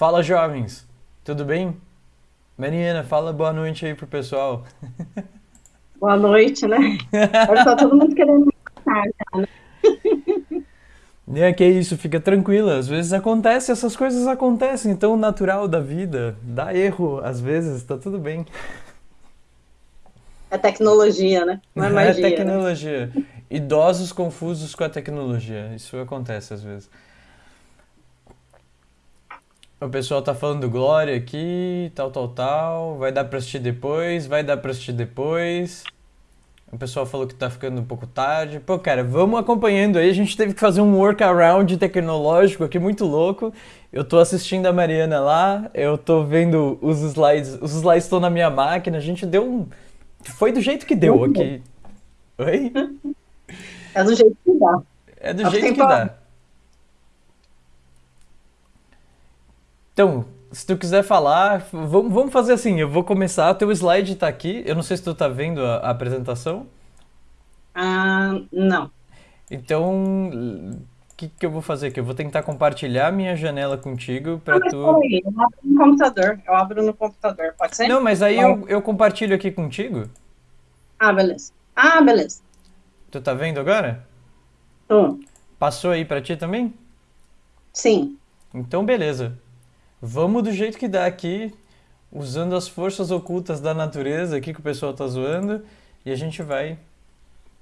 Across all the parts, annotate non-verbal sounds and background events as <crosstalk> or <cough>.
Fala, jovens! Tudo bem? Mariana, fala boa noite aí pro pessoal. Boa noite, né? Agora tá todo mundo querendo me matar já, né? <laughs> É que isso, fica tranquila. Às vezes acontece, essas coisas acontecem, tão natural da vida. Dá erro, às vezes, tá tudo bem. É tecnologia, né? Não é <laughs> É magia, né? tecnologia. Idosos confusos com a tecnologia. Isso acontece às vezes. O pessoal tá falando Glória aqui, tal, tal, tal. Vai dar pra assistir depois, vai dar pra assistir depois. O pessoal falou que tá ficando um pouco tarde. Pô, cara, vamos acompanhando aí. A gente teve que fazer um workaround tecnológico aqui muito louco. Eu tô assistindo a Mariana lá, eu tô vendo os slides. Os slides estão na minha máquina. A gente deu um. Foi do jeito que deu aqui. Oi? É do jeito que dá. É do jeito que dá. Então, se tu quiser falar, vamos, vamos fazer assim. Eu vou começar. Teu slide tá aqui. Eu não sei se tu tá vendo a, a apresentação. Ah, não. Então, o que que eu vou fazer aqui? Eu vou tentar compartilhar minha janela contigo Ah, pra mas tu. eu abro no computador. Eu abro no computador, pode ser? Não, mas aí eu, eu compartilho aqui contigo. Ah, beleza. Ah, beleza. Tu tá vendo agora? Tô. Passou aí pra ti também? Sim. Então, beleza. Vamos do jeito que dá aqui, usando as forças ocultas da natureza aqui que o pessoal tá zoando, e a gente vai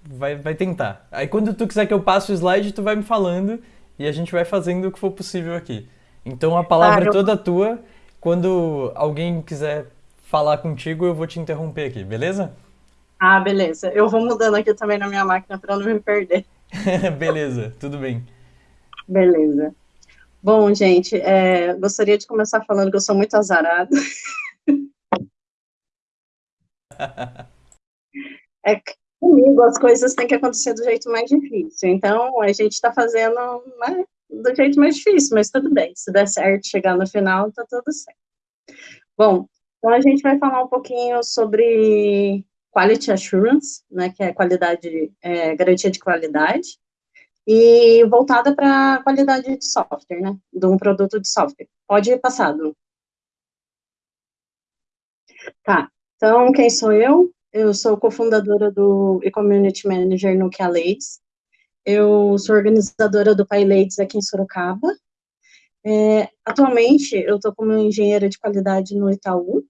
vai vai tentar. Aí quando tu quiser que eu passe o slide, tu vai me falando e a gente vai fazendo o que for possível aqui. Então a palavra é Claro. toda tua. Quando alguém quiser falar contigo, eu vou te interromper aqui, beleza? Ah, beleza. Eu vou mudando aqui também na minha máquina para não me perder. <laughs> Beleza, tudo bem. Beleza. Bom, gente, é, gostaria de começar falando que eu sou muito azarada. <laughs> É comigo as coisas têm que acontecer do jeito mais difícil. Então, a gente está fazendo né, do jeito mais difícil, mas tudo bem. Se der certo chegar no final, tá tudo certo. Bom, então a gente vai falar um pouquinho sobre Quality Assurance, né, que é qualidade, é, garantia de qualidade, e voltada para a qualidade de software, né, de um produto de software. Pode ir passado. Tá, então quem sou eu? Eu sou cofundadora do e Community Manager no Ladies. Eu sou organizadora do Pai Ladies aqui em Sorocaba. É, atualmente, eu estou como engenheira de qualidade no Itaú.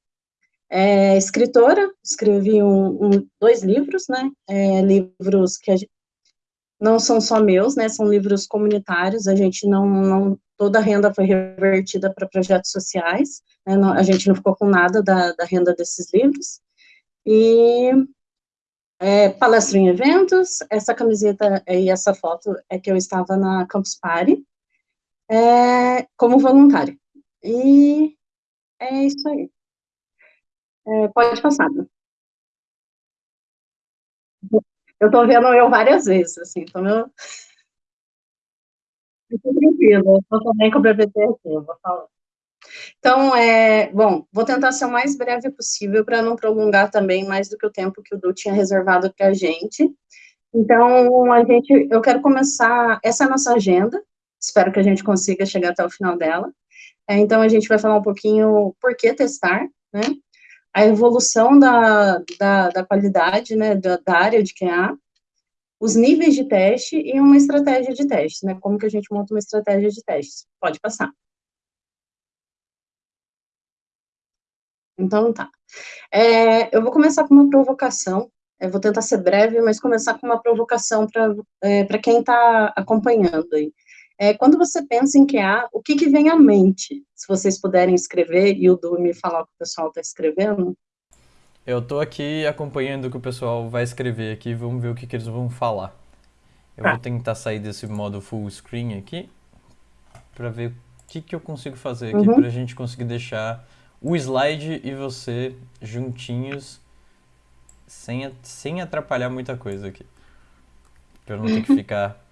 É, escritora, escrevi um, um- dois livros, né? É, livros que não são só meus, né? São livros comunitários. A gente não, não toda a renda foi revertida para projetos sociais. né, não- a gente não ficou com nada da, da renda desses livros. E é, palestro em eventos. Essa camiseta e essa foto é que eu estava na Campus Party é, como voluntária. E é isso aí. É, pode passar. Eu tô vendo eu várias vezes, assim, então eu <laughs> fico tranquila, tô também com o BBT aqui, eu vou falar. Então, é, bom, vou tentar ser o mais breve possível para não prolongar também mais do que o tempo que o Du tinha reservado para a gente. Então, a gente, eu quero começar, essa é a nossa agenda, espero que a gente consiga chegar até o final dela. É, então, a gente vai falar um pouquinho por que testar, né? A evolução da, da, da qualidade, né, da, da área de QA, os níveis de teste e uma estratégia de teste, né? Como que a gente monta uma estratégia de testes. Pode passar. Então, tá. É, eu vou começar com uma provocação. Eu vou tentar ser breve, mas começar com uma provocação para é, para quem está acompanhando aí. É, quando você pensa em QA, o que, que vem à mente? Se vocês puderem escrever e o Du me falar o que o pessoal está escrevendo. Eu tô aqui acompanhando o que o pessoal vai escrever aqui, vamos ver o que que eles vão falar. Eu Tá. vou tentar sair desse modo full screen aqui pra ver o que que eu consigo fazer aqui Uhum. pra gente conseguir deixar o slide e você juntinhos sem, a- sem atrapalhar muita coisa aqui. Pra eu não ter que <laughs> ficar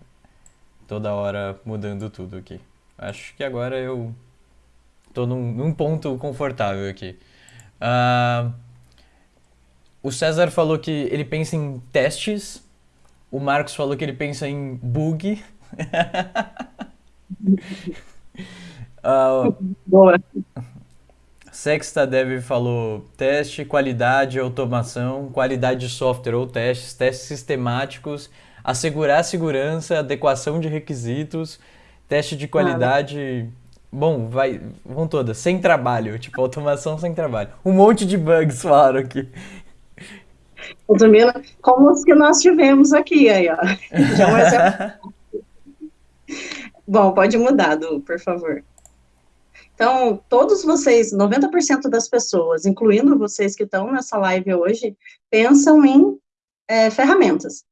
toda hora mudando tudo aqui. Acho que agora eu tô num, num ponto confortável aqui. Ah, o César falou que ele pensa em testes. O Marcos falou que ele pensa em bug. <laughs> Uh, Boa. Sexta Dev falou teste, qualidade, automação, qualidade de software ou testes, testes sistemáticos, assegurar a segurança, adequação de requisitos, teste de qualidade. Bom, vai, vão todas, sem trabalho, tipo automação sem trabalho. Um monte de bugs falaram aqui. Resumindo, como os que nós tivemos aqui, aí, ó. Exemplo. <laughs> Bom, pode mudar, Du, por favor. Então, todos vocês, 90% das pessoas, incluindo vocês que estão nessa live hoje, pensam em é, ferramentas,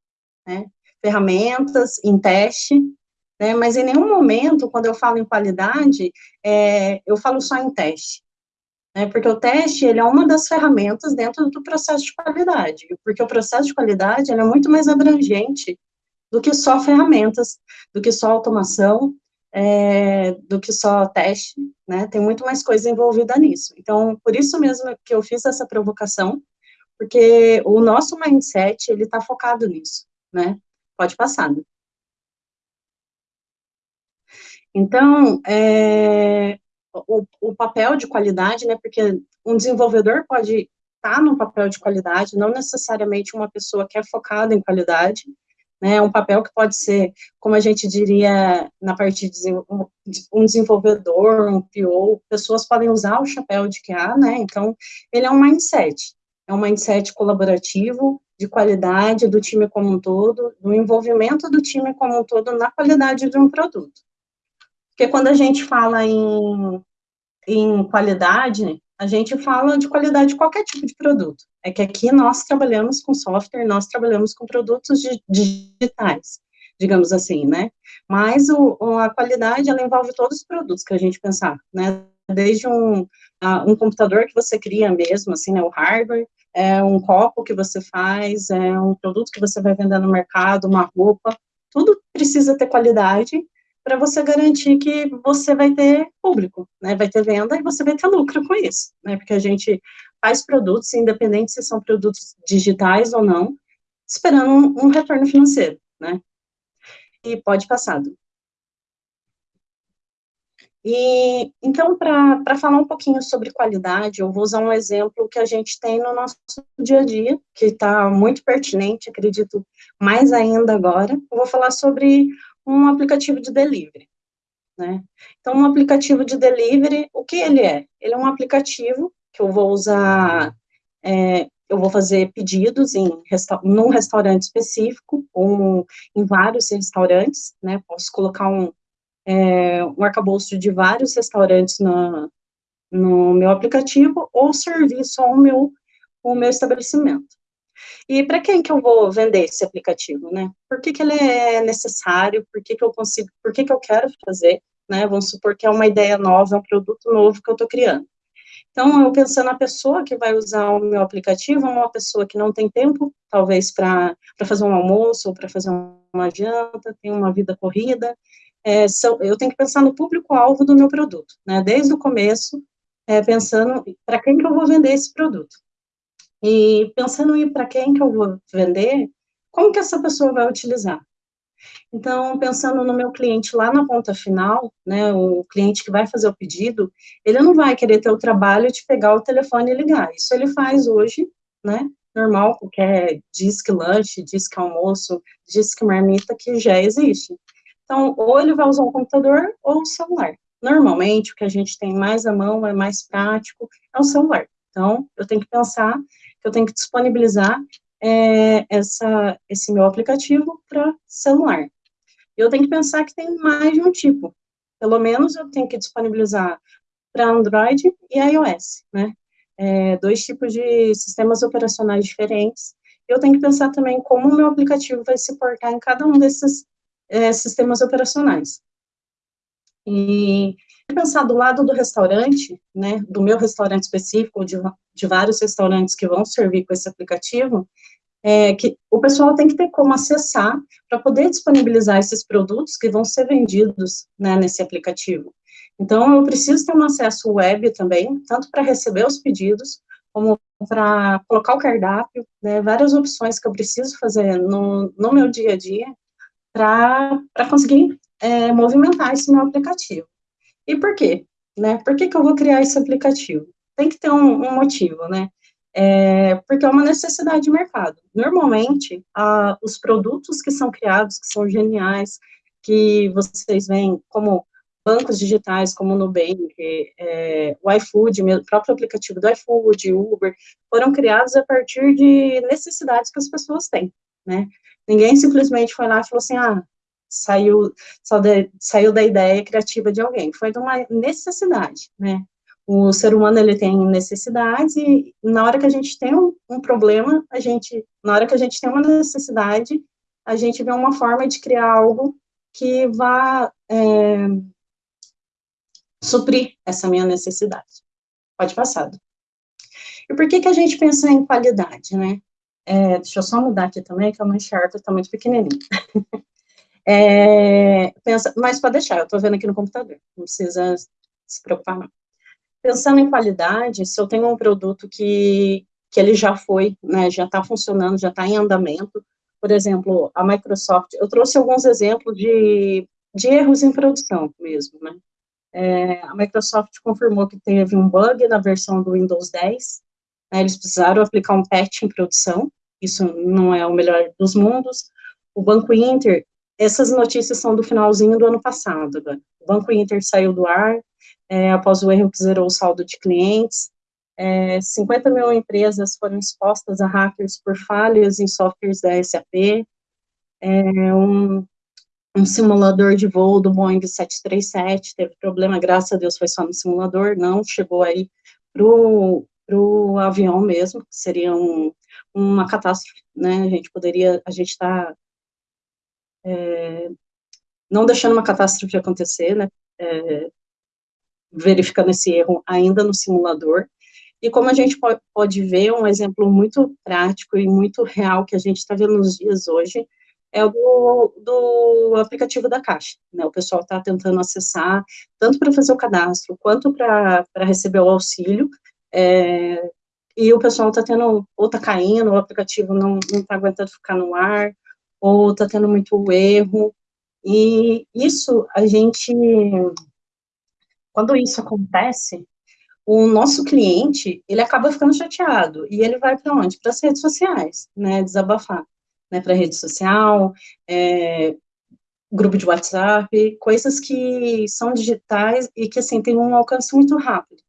né? Ferramentas, em teste, né? Mas em nenhum momento, quando eu falo em qualidade, é, eu falo só em teste. Né? Porque o teste, ele é uma das ferramentas dentro do processo de qualidade. Porque o processo de qualidade, é muito mais abrangente do que só ferramentas, do que só automação, é, do que só teste, né? Tem muito mais coisa envolvida nisso. Então, por isso mesmo que eu fiz essa provocação, porque o nosso mindset, ele está focado nisso, né? Pode passar. Né? Então, é, o, o, papel de qualidade, né? Porque um desenvolvedor pode estar tá no papel de qualidade, não necessariamente uma pessoa que é focada em qualidade, né, um papel que pode ser, como a gente diria na parte de um desenvolvedor, um PO, pessoas podem usar o chapéu de QA, né, então ele é um mindset, é um mindset colaborativo, de qualidade do time como um todo, do envolvimento do time como um todo na qualidade de um produto. Porque quando a gente fala em, em qualidade, a gente fala de qualidade de qualquer tipo de produto. É que aqui nós trabalhamos com software, nós trabalhamos com produtos digitais, digamos assim, né? Mas o, a qualidade, ela envolve todos os produtos que a gente pensar, né? Desde um, um computador que você cria mesmo, assim, né? O hardware, é um copo que você faz, é um produto que você vai vender no mercado, uma roupa, tudo precisa ter qualidade para você garantir que você vai ter público, né, vai ter venda e você vai ter lucro com isso, né, porque a gente faz produtos, independente se são produtos digitais ou não, esperando um, retorno financeiro, né, e pode passar. E, então, para falar um pouquinho sobre qualidade, eu vou usar um exemplo que a gente tem no nosso dia a dia, que está muito pertinente, acredito, mais ainda agora. Eu vou falar sobre um aplicativo de delivery, né? Então, um aplicativo de delivery, o que ele é? Ele é um aplicativo que eu vou usar, é, eu vou fazer pedidos em resta num restaurante específico, ou em vários restaurantes, né? Posso colocar um, é, um arcabouço de vários restaurantes na, no meu aplicativo, ou servir só o meu, o meu estabelecimento. E para quem que eu vou vender esse aplicativo, né? Por que, que ele é necessário? Por que, que eu consigo? Por que, que eu quero fazer? Né? Vamos supor que é uma ideia nova, é um produto novo que eu estou criando. Então, eu pensando na pessoa que vai usar o meu aplicativo, uma pessoa que não tem tempo, talvez, para fazer um almoço ou para fazer uma janta, tem uma vida corrida. É, são, eu tenho que pensar no público-alvo do meu produto, né? Desde o começo, é, pensando para quem que eu vou vender esse produto. E pensando em para quem que eu vou vender, como que essa pessoa vai utilizar? Então, pensando no meu cliente lá na ponta final, né, o cliente que vai fazer o pedido, ele não vai querer ter o trabalho de pegar o telefone e ligar. Isso ele faz hoje, né, normal, qualquer disque lanche, disque almoço, disque marmita que já existe. Então, ou ele vai usar o computador ou o celular. Normalmente, o que a gente tem mais à mão, é mais prático, é o celular. Então, eu tenho que pensar eu tenho que disponibilizar é, essa, esse meu aplicativo para celular. Eu tenho que pensar que tem mais de um tipo. Pelo menos eu tenho que disponibilizar para Android e iOS, né? É, dois tipos de sistemas operacionais diferentes. Eu tenho que pensar também como o meu aplicativo vai se portar em cada um desses é, sistemas operacionais. E pensar do lado do restaurante, né, do meu restaurante específico, de, de vários restaurantes que vão servir com esse aplicativo, é, que o pessoal tem que ter como acessar para poder disponibilizar esses produtos que vão ser vendidos né, nesse aplicativo. Então, eu preciso ter um acesso web também, tanto para receber os pedidos, como para colocar o cardápio, né, várias opções que eu preciso fazer no, no meu dia a dia para conseguir é, movimentar esse meu aplicativo. E por quê? Né? Por que, que eu vou criar esse aplicativo? Tem que ter um, um motivo, né? É, porque é uma necessidade de mercado. Normalmente, a, os produtos que são criados, que são geniais, que vocês veem como bancos digitais, como o Nubank, é, o iFood, o próprio aplicativo do iFood, Uber, foram criados a partir de necessidades que as pessoas têm, né? Ninguém simplesmente foi lá e falou assim, ah, saiu, saiu da ideia criativa de alguém, foi de uma necessidade, né? O ser humano, ele tem necessidades e na hora que a gente tem um, um problema, a gente, na hora que a gente tem uma necessidade, a gente vê uma forma de criar algo que vá é, suprir essa minha necessidade. Pode passar. E por que que a gente pensa em qualidade, né? É, deixa eu só mudar aqui também, que a minha enxerga está muito pequenininha. <laughs> é, pensa, mas pode deixar, eu estou vendo aqui no computador, não precisa se preocupar não. Pensando em qualidade, se eu tenho um produto que, que ele já foi, né, já está funcionando, já está em andamento, por exemplo, a Microsoft, eu trouxe alguns exemplos de, de erros em produção mesmo, né, é, a Microsoft confirmou que teve um bug na versão do Windows 10, né, eles precisaram aplicar um patch em produção, isso não é o melhor dos mundos. O Banco Inter, essas notícias são do finalzinho do ano passado, né? o Banco Inter saiu do ar, é, após o erro que zerou o saldo de clientes, é, 50 mil empresas foram expostas a hackers por falhas em softwares da SAP, é, um, um simulador de voo do Boeing 737 teve problema, graças a Deus foi só no simulador, não chegou aí pro para o avião mesmo, que seria um, uma catástrofe, né, a gente poderia, a gente está é, não deixando uma catástrofe acontecer, né, é, verificando esse erro ainda no simulador, e como a gente pode, ver, um exemplo muito prático e muito real que a gente está vendo nos dias hoje, é o do, do, aplicativo da Caixa, né, o pessoal está tentando acessar, tanto para fazer o cadastro, quanto para receber o auxílio, é, e o pessoal está tendo, ou está caindo, o aplicativo não está aguentando ficar no ar, ou está tendo muito erro, e isso a gente, quando isso acontece, o nosso cliente, ele acaba ficando chateado, e ele vai para onde? Para as redes sociais, né, desabafar, né, para rede social, é, grupo de WhatsApp, coisas que são digitais e que, assim, tem um alcance muito rápido.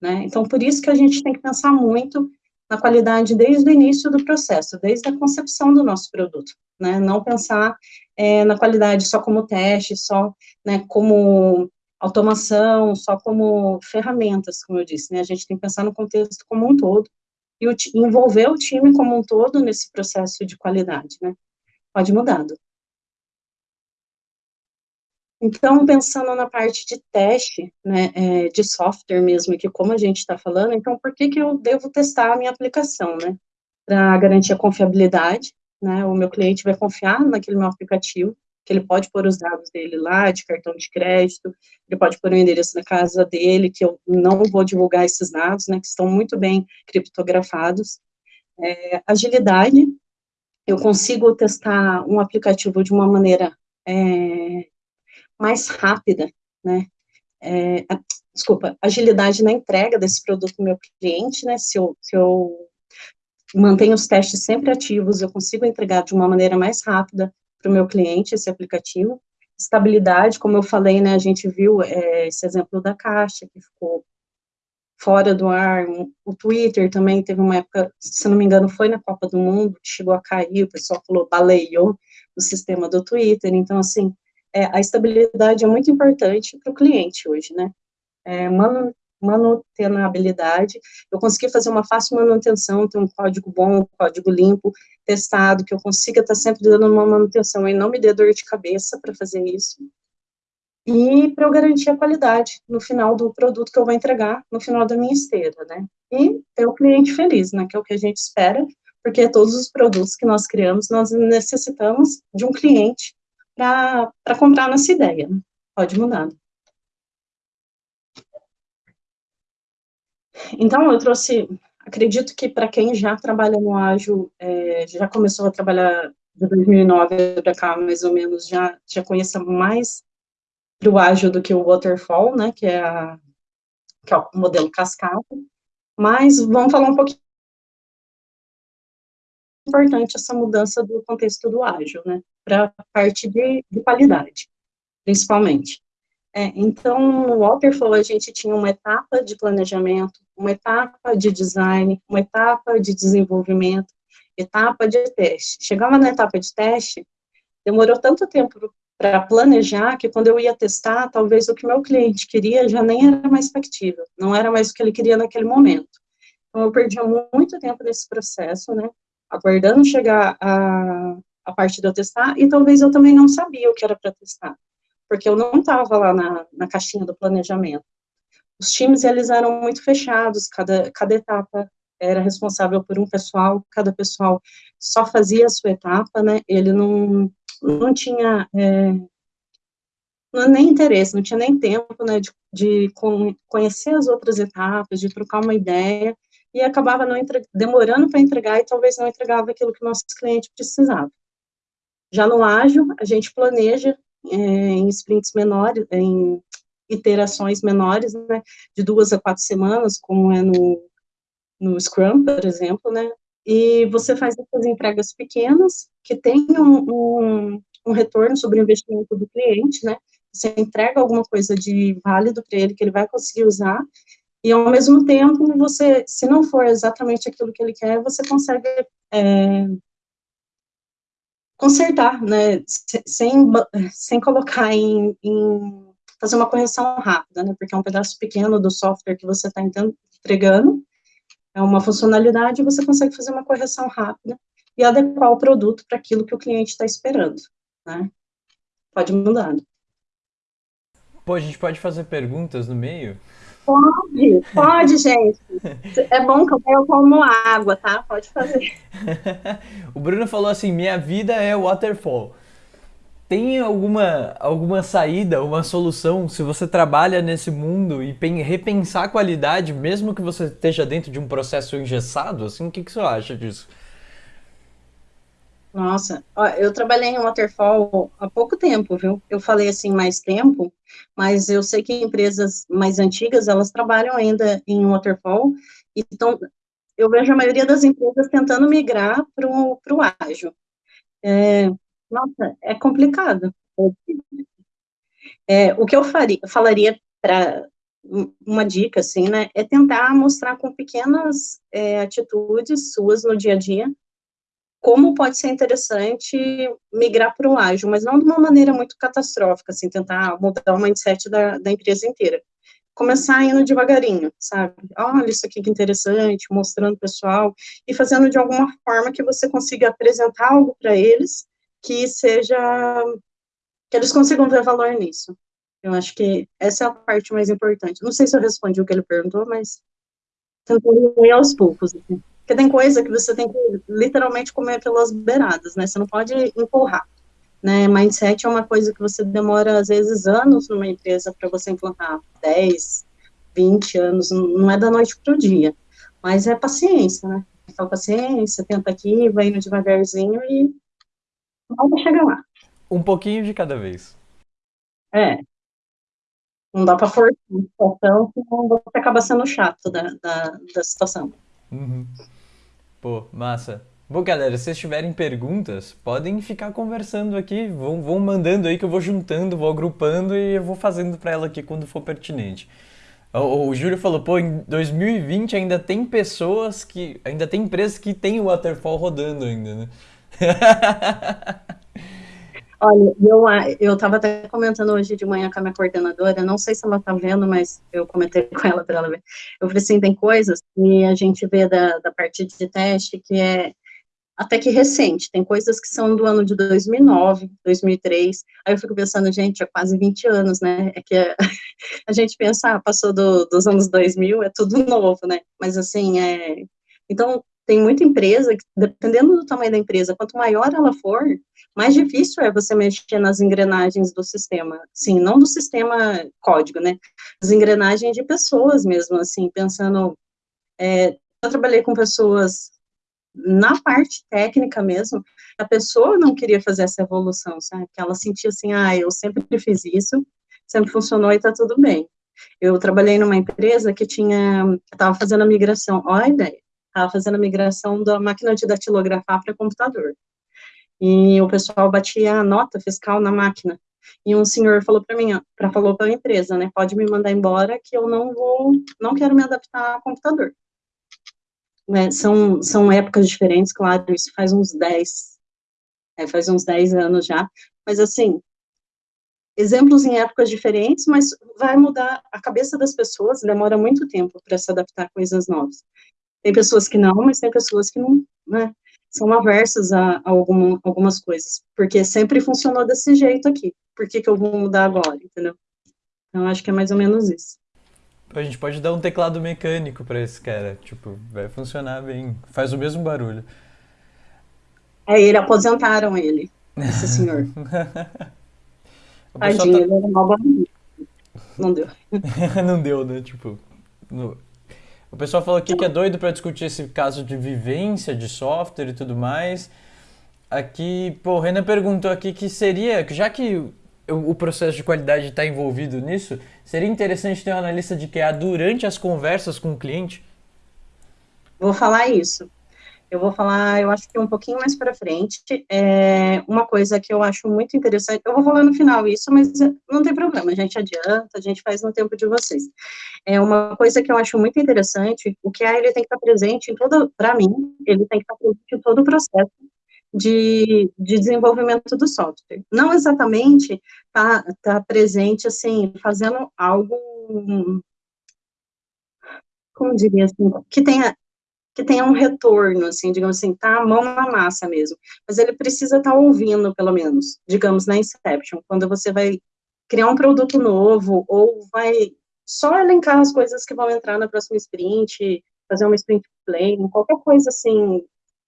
Né? Então, por isso que a gente tem que pensar muito na qualidade desde o início do processo, desde a concepção do nosso produto, né? Não pensar é, na qualidade só como teste, só né, como automação, só como ferramentas, como eu disse, né? A gente tem que pensar no contexto como um todo e envolver o time como um todo nesse processo de qualidade, né? Pode mudar. Então, pensando na parte de teste, né, é, de software mesmo, que como a gente está falando, então, por que que eu devo testar a minha aplicação, né? Para garantir a confiabilidade, né, o meu cliente vai confiar naquele meu aplicativo, que ele pode pôr os dados dele lá, de cartão de crédito, ele pode pôr o endereço da casa dele, que eu não vou divulgar esses dados, né, que estão muito bem criptografados. É, agilidade, eu consigo testar um aplicativo de uma maneira é, mais rápida, né? É, desculpa, agilidade na entrega desse produto para o meu cliente, né? Se eu, se eu mantenho os testes sempre ativos, eu consigo entregar de uma maneira mais rápida para o meu cliente esse aplicativo. Estabilidade, como eu falei, né? A gente viu é, esse exemplo da caixa, que ficou fora do ar, o Twitter também teve uma época, se não me engano, foi na Copa do Mundo, que chegou a cair, o pessoal falou, baleou o sistema do Twitter, então, assim, é, a estabilidade é muito importante para o cliente hoje, né? É, manu, manutenabilidade, eu consegui fazer uma fácil manutenção, ter um código bom, um código limpo, testado, que eu consiga estar sempre dando uma manutenção e não me dê dor de cabeça para fazer isso. E para eu garantir a qualidade no final do produto que eu vou entregar, no final da minha esteira, né? E ter o cliente feliz, né? Que é o que a gente espera, porque todos os produtos que nós criamos, nós necessitamos de um cliente para comprar nossa ideia. Pode mudar. Então, eu trouxe, acredito que para quem já trabalha no ágil, é, já começou a trabalhar de 2009 para cá, mais ou menos, já, já conheça mais para o ágil do que o waterfall, né, que é, a, que é o modelo cascata, mas vamos falar um pouquinho importante essa mudança do contexto do ágil, né, para a parte de, de qualidade, principalmente. É, então, no Waterfall, a gente tinha uma etapa de planejamento, uma etapa de design, uma etapa de desenvolvimento, etapa de teste. Chegava na etapa de teste, demorou tanto tempo para planejar que quando eu ia testar, talvez o que meu cliente queria já nem era mais factível, não era mais o que ele queria naquele momento. Então, eu perdia muito tempo nesse processo, né, aguardando chegar a, a parte de eu testar, e talvez eu também não sabia o que era para testar, porque eu não estava lá na, na caixinha do planejamento. Os times, eles eram muito fechados, cada, cada etapa era responsável por um pessoal, cada pessoal só fazia a sua etapa, né, ele não, não tinha é, não, nem interesse, não tinha nem tempo, né, de, de conhecer as outras etapas, de trocar uma ideia, e acabava não demorando para entregar e talvez não entregava aquilo que o nosso cliente precisava. Já no ágil, a gente planeja é, em sprints menores, em iterações menores, né, de duas a quatro semanas, como é no, no Scrum, por exemplo, né, e você faz essas entregas pequenas, que tenham um, um, um retorno sobre o investimento do cliente, né, você entrega alguma coisa de válido para ele, que ele vai conseguir usar, e ao mesmo tempo, você, se não for exatamente aquilo que ele quer, você consegue é, consertar, né, sem, sem colocar em, em, fazer uma correção rápida, né, porque é um pedaço pequeno do software que você está entregando, é uma funcionalidade, você consegue fazer uma correção rápida e adequar o produto para aquilo que o cliente está esperando, né, pode mudar. Pô, a gente pode fazer perguntas no meio? Pode, pode, gente. É bom que eu como água, tá? Pode fazer. <laughs> o Bruno falou assim: minha vida é waterfall. Tem alguma, alguma saída, uma solução, se você trabalha nesse mundo e repensar a qualidade, mesmo que você esteja dentro de um processo engessado? Assim, o que, que você acha disso? Nossa, eu trabalhei em Waterfall há pouco tempo, viu? Eu falei assim, mais tempo, mas eu sei que empresas mais antigas, elas trabalham ainda em Waterfall, então eu vejo a maioria das empresas tentando migrar para o ágil. É, nossa, é complicado. É, o que eu faria, falaria para uma dica, assim, né, é tentar mostrar com pequenas é, atitudes suas no dia a dia, como pode ser interessante migrar para o ágil, mas não de uma maneira muito catastrófica, assim, tentar mudar o mindset da, da empresa inteira. Começar indo devagarinho, sabe? Olha isso aqui que interessante, mostrando pessoal, e fazendo de alguma forma que você consiga apresentar algo para eles que seja, que eles consigam ver valor nisso. Eu acho que essa é a parte mais importante. Não sei se eu respondi o que ele perguntou, mas tentando ir aos poucos, assim. Porque tem coisa que você tem que literalmente comer pelas beiradas, né? Você não pode empurrar. Né? Mindset é uma coisa que você demora, às vezes, anos numa empresa para você implantar. 10, 20 anos, não é da noite para o dia. Mas é paciência, né? Fala paciência, tenta aqui, vai indo devagarzinho e vai chegar lá. Um pouquinho de cada vez. É. Não dá para forçar a situação, senão você acaba sendo chato da, da, da situação. Uhum. Pô, massa. Bom, galera, se vocês tiverem perguntas, podem ficar conversando aqui, vão, vão mandando aí que eu vou juntando, vou agrupando e eu vou fazendo para ela aqui quando for pertinente. O, o Júlio falou, pô, em 2020 ainda tem pessoas que. Ainda tem empresas que tem o Waterfall rodando ainda, né? <laughs> Olha, eu, estava até comentando hoje de manhã com a minha coordenadora, não sei se ela está vendo, mas eu comentei <laughs> com ela para ela ver. Eu falei assim, tem coisas que a gente vê da, da parte de teste que é até que recente, tem coisas que são do ano de 2009, 2003, aí eu fico pensando, gente, há quase 20 anos, né, é que a, <laughs> a gente pensa, ah, passou do, dos anos 2000, é tudo <laughs> novo, né, mas assim, é, então, tem muita empresa, que, dependendo do tamanho da empresa, quanto maior ela for, mais difícil é você mexer nas engrenagens do sistema, sim, não do sistema código, né, as engrenagens de pessoas mesmo, assim, pensando, é, eu trabalhei com pessoas na parte técnica mesmo, a pessoa não queria fazer essa evolução, sabe, que ela sentia assim, ah, eu sempre fiz isso, sempre funcionou e está tudo bem. Eu trabalhei numa empresa que tinha, estava fazendo a migração, olha a ideia, estava fazendo a migração da máquina de datilografar para computador. E o pessoal batia a nota fiscal na máquina. E um senhor falou para mim, para falou para a empresa, né, pode me mandar embora que eu não vou, não quero me adaptar ao computador. É, são, são épocas diferentes, claro, isso faz uns 10, é, faz uns 10 anos já, mas assim, exemplos em épocas diferentes, mas vai mudar a cabeça das pessoas, demora muito tempo para se adaptar a coisas novas. Tem pessoas que não, mas tem pessoas que não, né, são aversas a, a algum, algumas coisas, porque sempre funcionou desse jeito aqui, por que, que eu vou mudar agora, entendeu? Então, acho que é mais ou menos isso. A gente pode dar um teclado mecânico para esse cara, tipo, vai funcionar bem, faz o mesmo barulho. É, ele aposentaram ele, esse senhor. <laughs> Tadinho, tá... ele era mal barulho. Não deu. <laughs> Não deu, né? Tipo, no... O pessoal falou aqui que é doido para discutir esse caso de vivência de software e tudo mais. Aqui, pô, o Renan perguntou aqui que seria, já que o processo de qualidade está envolvido nisso, seria interessante ter um analista de QA durante as conversas com o cliente? Vou falar isso. Eu vou falar, eu acho que um pouquinho mais para frente, é uma coisa que eu acho muito interessante, eu vou falar no final isso, mas não tem problema, a gente adianta, a gente faz no tempo de vocês. É uma coisa que eu acho muito interessante, o QA ele tem que estar presente em todo, para mim, ele tem que estar presente em todo o processo de, de desenvolvimento do software. Não exatamente tá, tá presente, assim, fazendo algo, como diria assim, que tenha que tenha um retorno, assim, digamos assim, tá a mão na massa mesmo. Mas ele precisa estar tá ouvindo, pelo menos, digamos, na Inception, quando você vai criar um produto novo, ou vai só elencar as coisas que vão entrar na próxima sprint, fazer uma sprint play, qualquer coisa assim,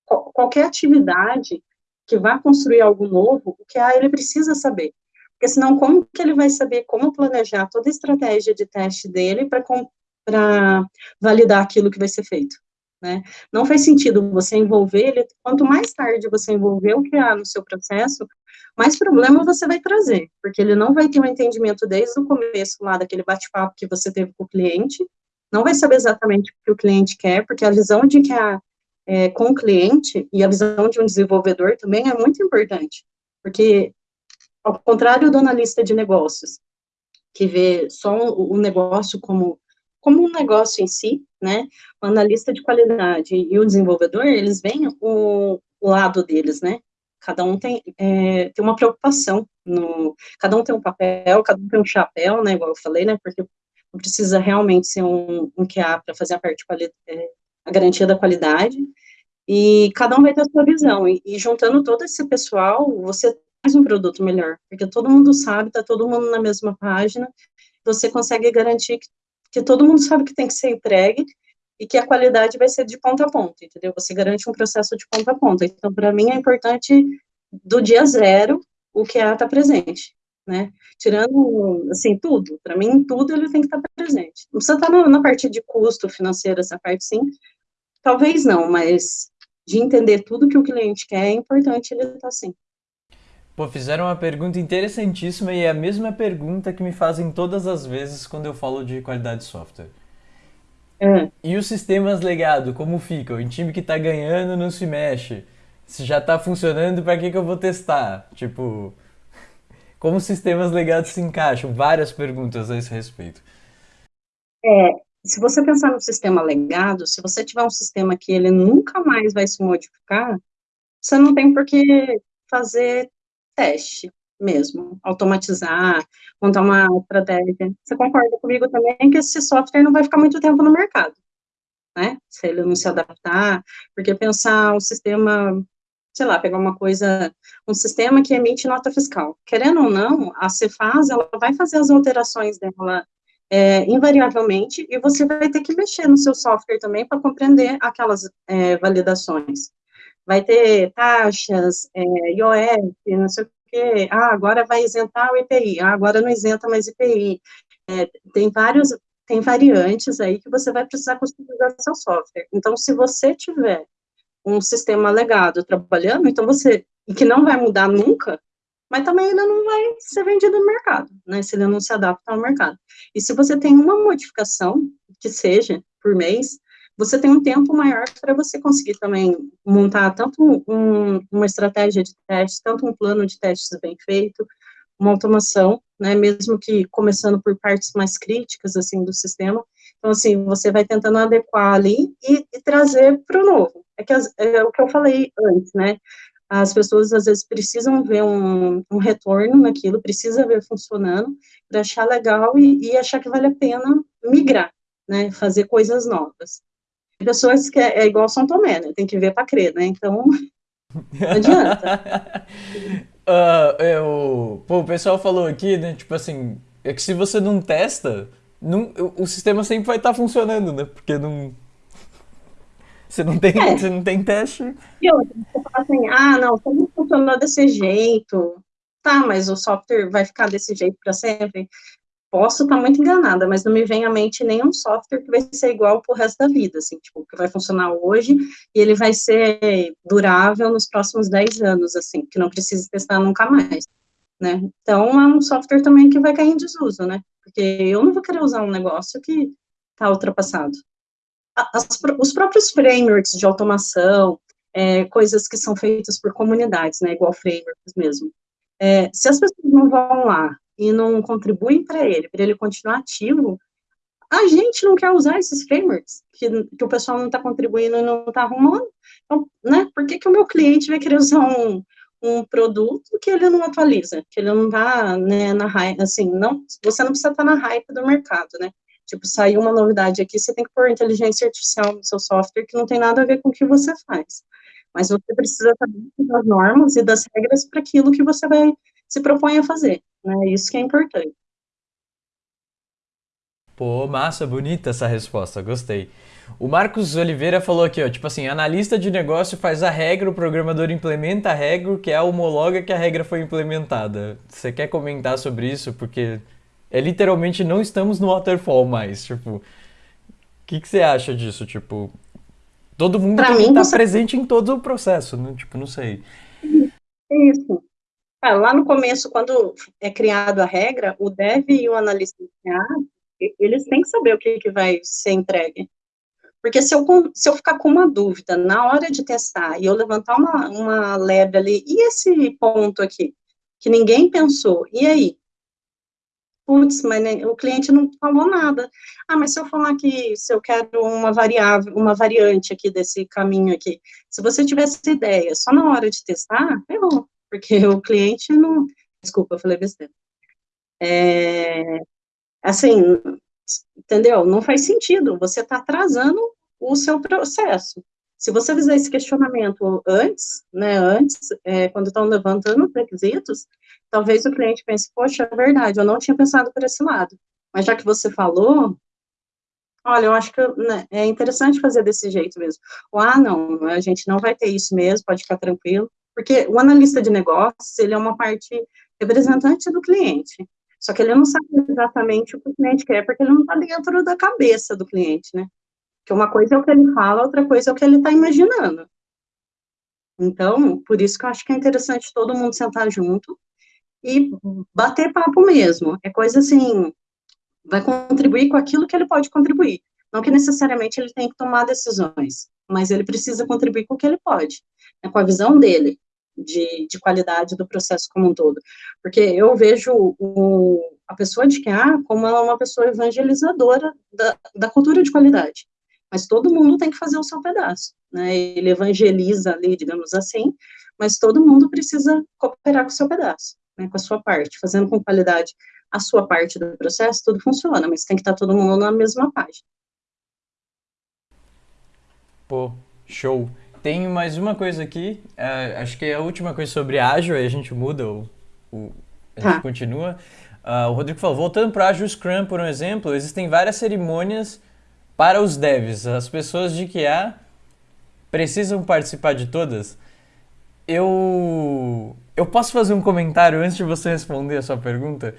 qualquer atividade que vá construir algo novo, o que ele precisa saber. Porque senão, como que ele vai saber como planejar toda a estratégia de teste dele para validar aquilo que vai ser feito? Né? Não faz sentido você envolver ele, quanto mais tarde você envolver o que no seu processo, mais problema você vai trazer, porque ele não vai ter um entendimento desde o começo lá daquele bate-papo que você teve com o cliente, não vai saber exatamente o que o cliente quer, porque a visão de que a, é, com o cliente e a visão de um desenvolvedor também é muito importante, porque ao contrário do analista de negócios, que vê só o negócio como como um negócio em si, né, o analista de qualidade e o desenvolvedor, eles veem o, o lado deles, né, cada um tem, é, tem uma preocupação, no, cada um tem um papel, cada um tem um chapéu, né, igual eu falei, né, porque precisa realmente ser um, um QA para fazer a parte é, a garantia da qualidade, e cada um vai ter a sua visão, e, e juntando todo esse pessoal, você faz um produto melhor, porque todo mundo sabe, está todo mundo na mesma página, você consegue garantir que que todo mundo sabe que tem que ser entregue e que a qualidade vai ser de ponta a ponta, entendeu? Você garante um processo de ponta a ponta. Então, para mim, é importante, do dia zero, o que está presente, né? Tirando, assim, tudo. Para mim, tudo ele tem que estar tá presente. Não precisa estar tá na, parte de custo financeiro, essa parte, sim. Talvez não, mas de entender tudo que o cliente quer, é importante ele estar tá, assim. Pô, fizeram uma pergunta interessantíssima e é a mesma pergunta que me fazem todas as vezes quando eu falo de qualidade de software. É. E os sistemas legados, como ficam? O time que tá ganhando não se mexe. Se já tá funcionando, para que, que eu vou testar? Tipo, <laughs> como os sistemas legados se encaixam? Várias perguntas a esse respeito. É, se você pensar no sistema legado, se você tiver um sistema que ele nunca mais vai se modificar, você não tem por que fazer teste mesmo, automatizar, montar uma estratégia. Você concorda comigo também que esse software não vai ficar muito tempo no mercado, né? Se ele não se adaptar, porque pensar um sistema, sei lá, pegar uma coisa, um sistema que emite nota fiscal. Querendo ou não, a Cefaz, ela vai fazer as alterações dela é, invariavelmente, e você vai ter que mexer no seu software também para compreender aquelas é, validações vai ter taxas, é, IOF, não sei o quê, ah, agora vai isentar o IPI, ah, agora não isenta mais IPI. É, tem vários, tem variantes aí que você vai precisar customizar seu software. Então, se você tiver um sistema legado trabalhando, então você, e que não vai mudar nunca, mas também ele não vai ser vendido no mercado, né, se ele não se adapta ao mercado. E se você tem uma modificação, que seja, por mês, você tem um tempo maior para você conseguir também montar tanto um, uma estratégia de teste, tanto um plano de testes bem feito, uma automação, né, mesmo que começando por partes mais críticas, assim, do sistema, então, assim, você vai tentando adequar ali e, e trazer para o novo. É, que as, é o que eu falei antes, né, as pessoas, às vezes, precisam ver um, um retorno naquilo, precisa ver funcionando, para achar legal e, e achar que vale a pena migrar, né, fazer coisas novas. Pessoas que é, é igual São Tomé, né, tem que ver para crer, né, então, <laughs> não adianta. uh, <laughs> eu, pô, o pessoal falou aqui, né, tipo assim, é que se você não testa, não, o sistema sempre vai estar tá funcionando, né, porque não... <laughs> Você não tem, é. você não tem teste. E outra, você fala assim, ah, não, não funcionou desse jeito, tá, mas o software vai ficar desse jeito para sempre posso estar muito enganada, mas não me vem à mente nenhum software que vai ser igual para o resto da vida, assim, tipo, que vai funcionar hoje e ele vai ser durável nos próximos 10 anos, assim, que não precisa testar nunca mais, né? Então, é um software também que vai cair em desuso, né? Porque eu não vou querer usar um negócio que está ultrapassado. As, os próprios frameworks de automação, é, coisas que são feitas por comunidades, né, igual frameworks mesmo. É, se as pessoas não vão lá e não contribuem para ele, para ele continuar ativo, a gente não quer usar esses frameworks que, que o pessoal não está contribuindo e não está arrumando. Então, né, por que, que o meu cliente vai querer usar um, um produto que ele não atualiza, que ele não está né, na hype, assim, não, você não precisa estar tá na hype do mercado, né? Tipo, saiu uma novidade aqui, você tem que pôr inteligência artificial no seu software que não tem nada a ver com o que você faz. Mas você precisa saber das normas e das regras para aquilo que você vai se propõe a fazer. Né? Isso que é importante. Pô, massa, bonita essa resposta, gostei. O Marcos Oliveira falou aqui, ó, tipo assim, analista de negócio faz a regra, o programador implementa a regra, que é a homologa que a regra foi implementada. Você quer comentar sobre isso? Porque é literalmente não estamos no waterfall mais, tipo... O que, que você acha disso? Tipo, todo mundo pra tem que estar você... presente em todo o processo, né? Tipo, não sei. Isso. Ah, lá no começo, quando é criado a regra, o dev e o analista de eles têm que saber o que, que vai ser entregue. Porque se eu, se eu ficar com uma dúvida na hora de testar e eu levantar uma, uma lebre ali, e esse ponto aqui, que ninguém pensou, e aí? Putz, mas o cliente não falou nada. Ah, mas se eu falar que se eu quero uma variável, uma variante aqui desse caminho aqui, se você tivesse ideia só na hora de testar, errou porque o cliente não. Desculpa, eu falei besteira. É, assim, entendeu? Não faz sentido, você está atrasando o seu processo. Se você fizer esse questionamento antes, né, antes, é, quando estão levantando os requisitos, talvez o cliente pense, poxa, é verdade, eu não tinha pensado por esse lado. Mas já que você falou, olha, eu acho que né, é interessante fazer desse jeito mesmo. Ou, ah, não, a gente não vai ter isso mesmo, pode ficar tranquilo. Porque o analista de negócios, ele é uma parte representante do cliente. Só que ele não sabe exatamente o que o cliente quer, porque ele não está dentro da cabeça do cliente, né? Que uma coisa é o que ele fala, outra coisa é o que ele está imaginando. Então, por isso que eu acho que é interessante todo mundo sentar junto e bater papo mesmo. É coisa assim, vai contribuir com aquilo que ele pode contribuir. Não que necessariamente ele tenha que tomar decisões, mas ele precisa contribuir com o que ele pode, né, com a visão dele de, de qualidade do processo como um todo. Porque eu vejo o, a pessoa de QA como ela é uma pessoa evangelizadora da, da cultura de qualidade. Mas todo mundo tem que fazer o seu pedaço, né? Ele evangeliza ali, digamos assim, mas todo mundo precisa cooperar com o seu pedaço, né? Com a sua parte, fazendo com qualidade a sua parte do processo, tudo funciona, mas tem que estar todo mundo na mesma página. Pô, show. Tem mais uma coisa aqui, uh, acho que é a última coisa sobre ágil, aí a gente muda, o, o a gente tá. continua. Uh, o Rodrigo falou, voltando para Agile Scrum, por um exemplo, existem várias cerimônias para os devs. As pessoas de QA precisam participar de todas. Eu, eu posso fazer um comentário antes de você responder a sua pergunta?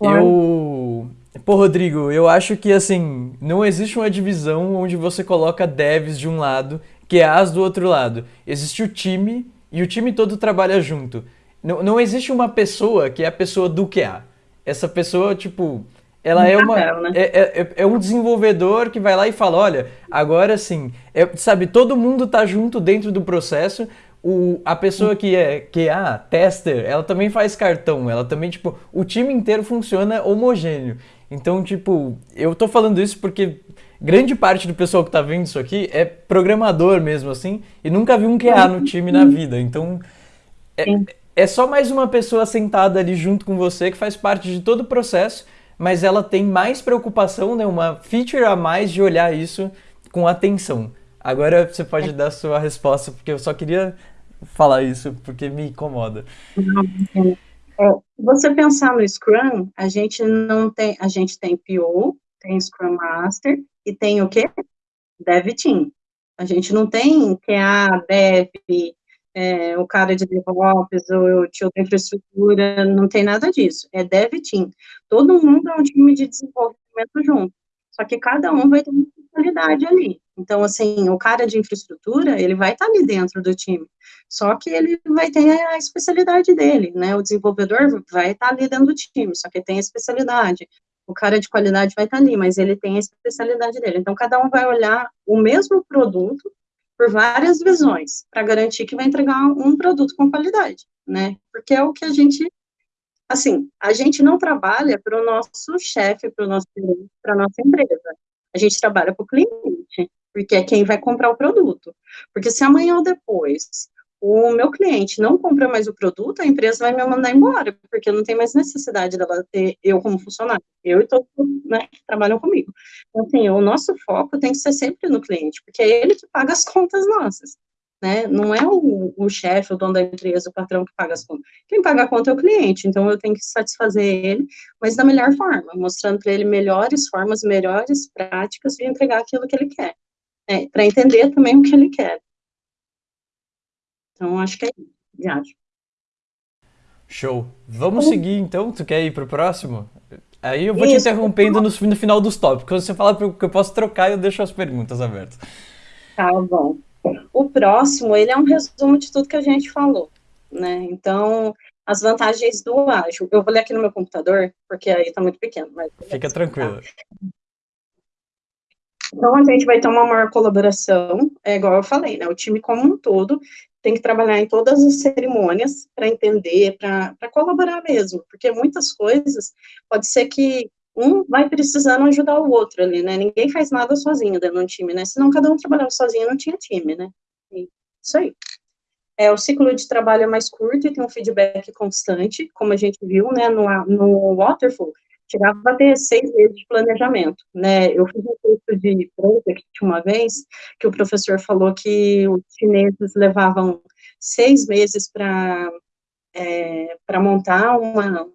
Eu... Pô, Rodrigo, eu acho que, assim, não existe uma divisão onde você coloca devs de um lado QAs do outro lado. Existe o time e o time todo trabalha junto. não, não existe uma pessoa que é a pessoa do QA. Essa pessoa, tipo, ela é uma Papel, né? é, é, é um desenvolvedor que vai lá e fala, olha, agora sim, é, sabe, todo mundo tá junto dentro do processo. O, a pessoa que é que é tester, ela também faz cartão, ela também tipo, o time inteiro funciona homogêneo. Então, tipo, eu tô falando isso porque grande parte do pessoal que tá vendo isso aqui é programador mesmo assim e nunca viu um QA no time na vida. Então, é, é só mais uma pessoa sentada ali junto com você que faz parte de todo o processo, mas ela tem mais preocupação, né, uma feature a mais de olhar isso com atenção. Agora você pode dar a sua resposta, porque eu só queria falar isso porque me incomoda. É, se você pensar no Scrum, a gente não tem, a gente tem PO, tem Scrum Master e tem o quê? Dev Team. A gente não tem QA, Dev, é, o cara de DevOps, o tio da infraestrutura, não tem nada disso. É Dev Team. Todo mundo é um time de desenvolvimento junto. Só que cada um vai ter uma especialidade ali. Então, assim, o cara de infraestrutura, ele vai estar ali dentro do time. Só que ele vai ter a especialidade dele, né? O desenvolvedor vai estar ali dentro do time, só que tem a especialidade. O cara de qualidade vai estar ali, mas ele tem a especialidade dele. Então, cada um vai olhar o mesmo produto por várias visões, para garantir que vai entregar um produto com qualidade, né? Porque é o que a gente assim, a gente não trabalha para o nosso chefe, para o nosso para a nossa empresa. A gente trabalha para o cliente, porque é quem vai comprar o produto. Porque se amanhã ou depois o meu cliente não compra mais o produto, a empresa vai me mandar embora, porque não tem mais necessidade dela ter eu como funcionário, eu e todos né, que trabalham comigo. Então, assim, o nosso foco tem que ser sempre no cliente, porque é ele que paga as contas nossas né? Não é o, o chefe, o dono da empresa, o patrão que paga as contas. Quem paga a conta é o cliente, então eu tenho que satisfazer ele, mas da melhor forma, mostrando para ele melhores formas, melhores práticas de entregar aquilo que ele quer, né? para entender também o que ele quer. Então, acho que é isso, viagem. Show. Vamos seguir então? Tu quer ir pro próximo? Aí eu vou isso. te interrompendo no, no final dos tópicos. Você fala que eu posso trocar, eu deixo as perguntas abertas. Tá bom. O próximo, ele é um resumo de tudo que a gente falou, né? Então, as vantagens do ágil. Eu vou ler aqui no meu computador, porque aí está muito pequeno. Mas Fica tranquilo. Então, a gente vai ter uma maior colaboração, é igual eu falei, né? O time como um todo tem que trabalhar em todas as cerimônias para entender, para colaborar mesmo, porque muitas coisas, pode ser que um vai precisando ajudar o outro ali, né? Ninguém faz nada sozinho dentro de um time, né? Senão cada um trabalhava sozinho, não tinha time, né? E isso aí. É, o ciclo de trabalho é mais curto e tem um feedback constante, como a gente viu, né, no, no Waterfall, chegava a ter seis meses de planejamento, né, eu fiz um curso de project uma vez, que o professor falou que os chineses levavam seis meses para é, para montar uma,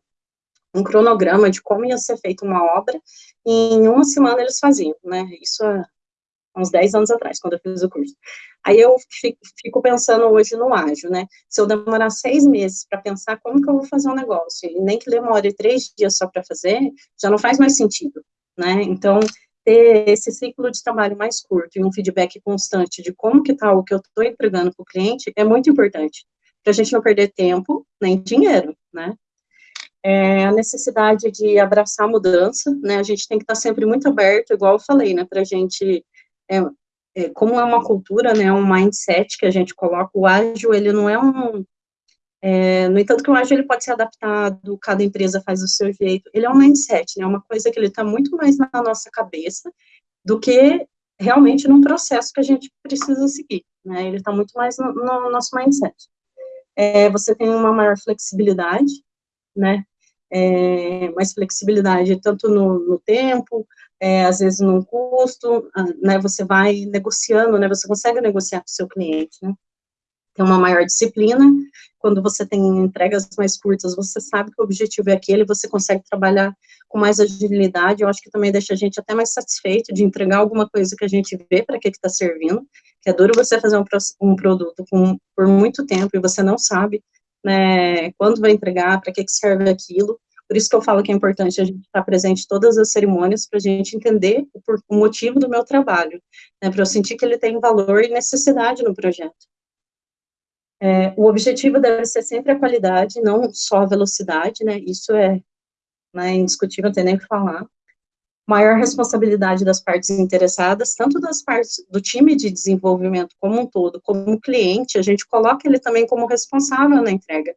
um cronograma de como ia ser feita uma obra, e em uma semana eles faziam, né, isso há uns 10 anos atrás, quando eu fiz o curso. Aí eu fico pensando hoje no ágil, né, se eu demorar seis meses para pensar como que eu vou fazer um negócio, e nem que demore três dias só para fazer, já não faz mais sentido, né, então ter esse ciclo de trabalho mais curto e um feedback constante de como que está o que eu estou entregando para o cliente é muito importante, para a gente não perder tempo nem dinheiro, né, é, a necessidade de abraçar a mudança, né, a gente tem que estar sempre muito aberto, igual eu falei, né, para a gente, é, é, como é uma cultura, né, um mindset que a gente coloca, o ágil, ele não é um, é, no entanto que o ágil ele pode ser adaptado, cada empresa faz do seu jeito, ele é um mindset, né, uma coisa que ele está muito mais na nossa cabeça do que realmente num processo que a gente precisa seguir, né, ele está muito mais no, no nosso mindset. É, você tem uma maior flexibilidade, né, é, mais flexibilidade tanto no, no tempo, é, às vezes no custo, né, você vai negociando, né, você consegue negociar com o seu cliente, né, tem uma maior disciplina, quando você tem entregas mais curtas, você sabe que o objetivo é aquele, você consegue trabalhar com mais agilidade, eu acho que também deixa a gente até mais satisfeito de entregar alguma coisa que a gente vê para que está servindo, que é duro você fazer um, um produto com, por muito tempo e você não sabe né, quando vai entregar, para que, que serve aquilo. Por isso que eu falo que é importante a gente estar presente em todas as cerimônias, para a gente entender o, o, motivo do meu trabalho, né, para eu sentir que ele tem valor e necessidade no projeto. É, o objetivo deve ser sempre a qualidade, não só a velocidade, né, isso é né, indiscutível, não tem nem o que falar. Maior responsabilidade das partes interessadas, tanto das partes do time de desenvolvimento como um todo, como o cliente, a gente coloca ele também como responsável na entrega.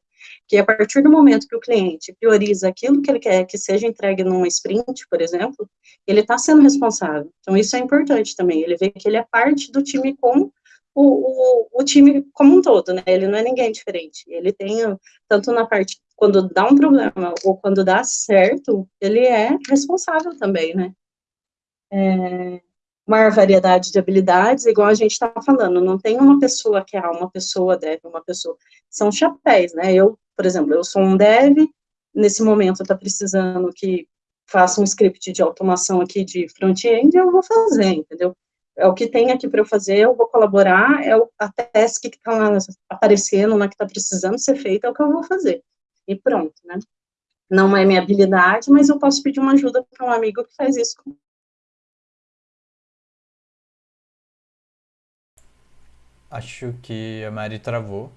Que a partir do momento que o cliente prioriza aquilo que ele quer que seja entregue numa sprint, por exemplo, ele está sendo responsável. Então, isso é importante também, ele vê que ele é parte do time como o, o, o, time como um todo, né? Ele não é ninguém diferente. Ele tem, tanto na parte, quando dá um problema ou quando dá certo, ele é responsável também, né? É, maior variedade de habilidades, igual a gente estava falando, não tem uma pessoa que é uma pessoa deve, uma pessoa. São chapéus, né? Eu, por exemplo, eu sou um dev, nesse momento está precisando que faça um script de automação aqui de front-end, eu vou fazer, entendeu? é o que tem aqui para eu fazer, eu vou colaborar, é o, a task que está aparecendo, lá que está precisando ser feita, é o que eu vou fazer. E pronto, né? Não é minha habilidade, mas eu posso pedir uma ajuda para um amigo que faz isso. Acho que a Mari travou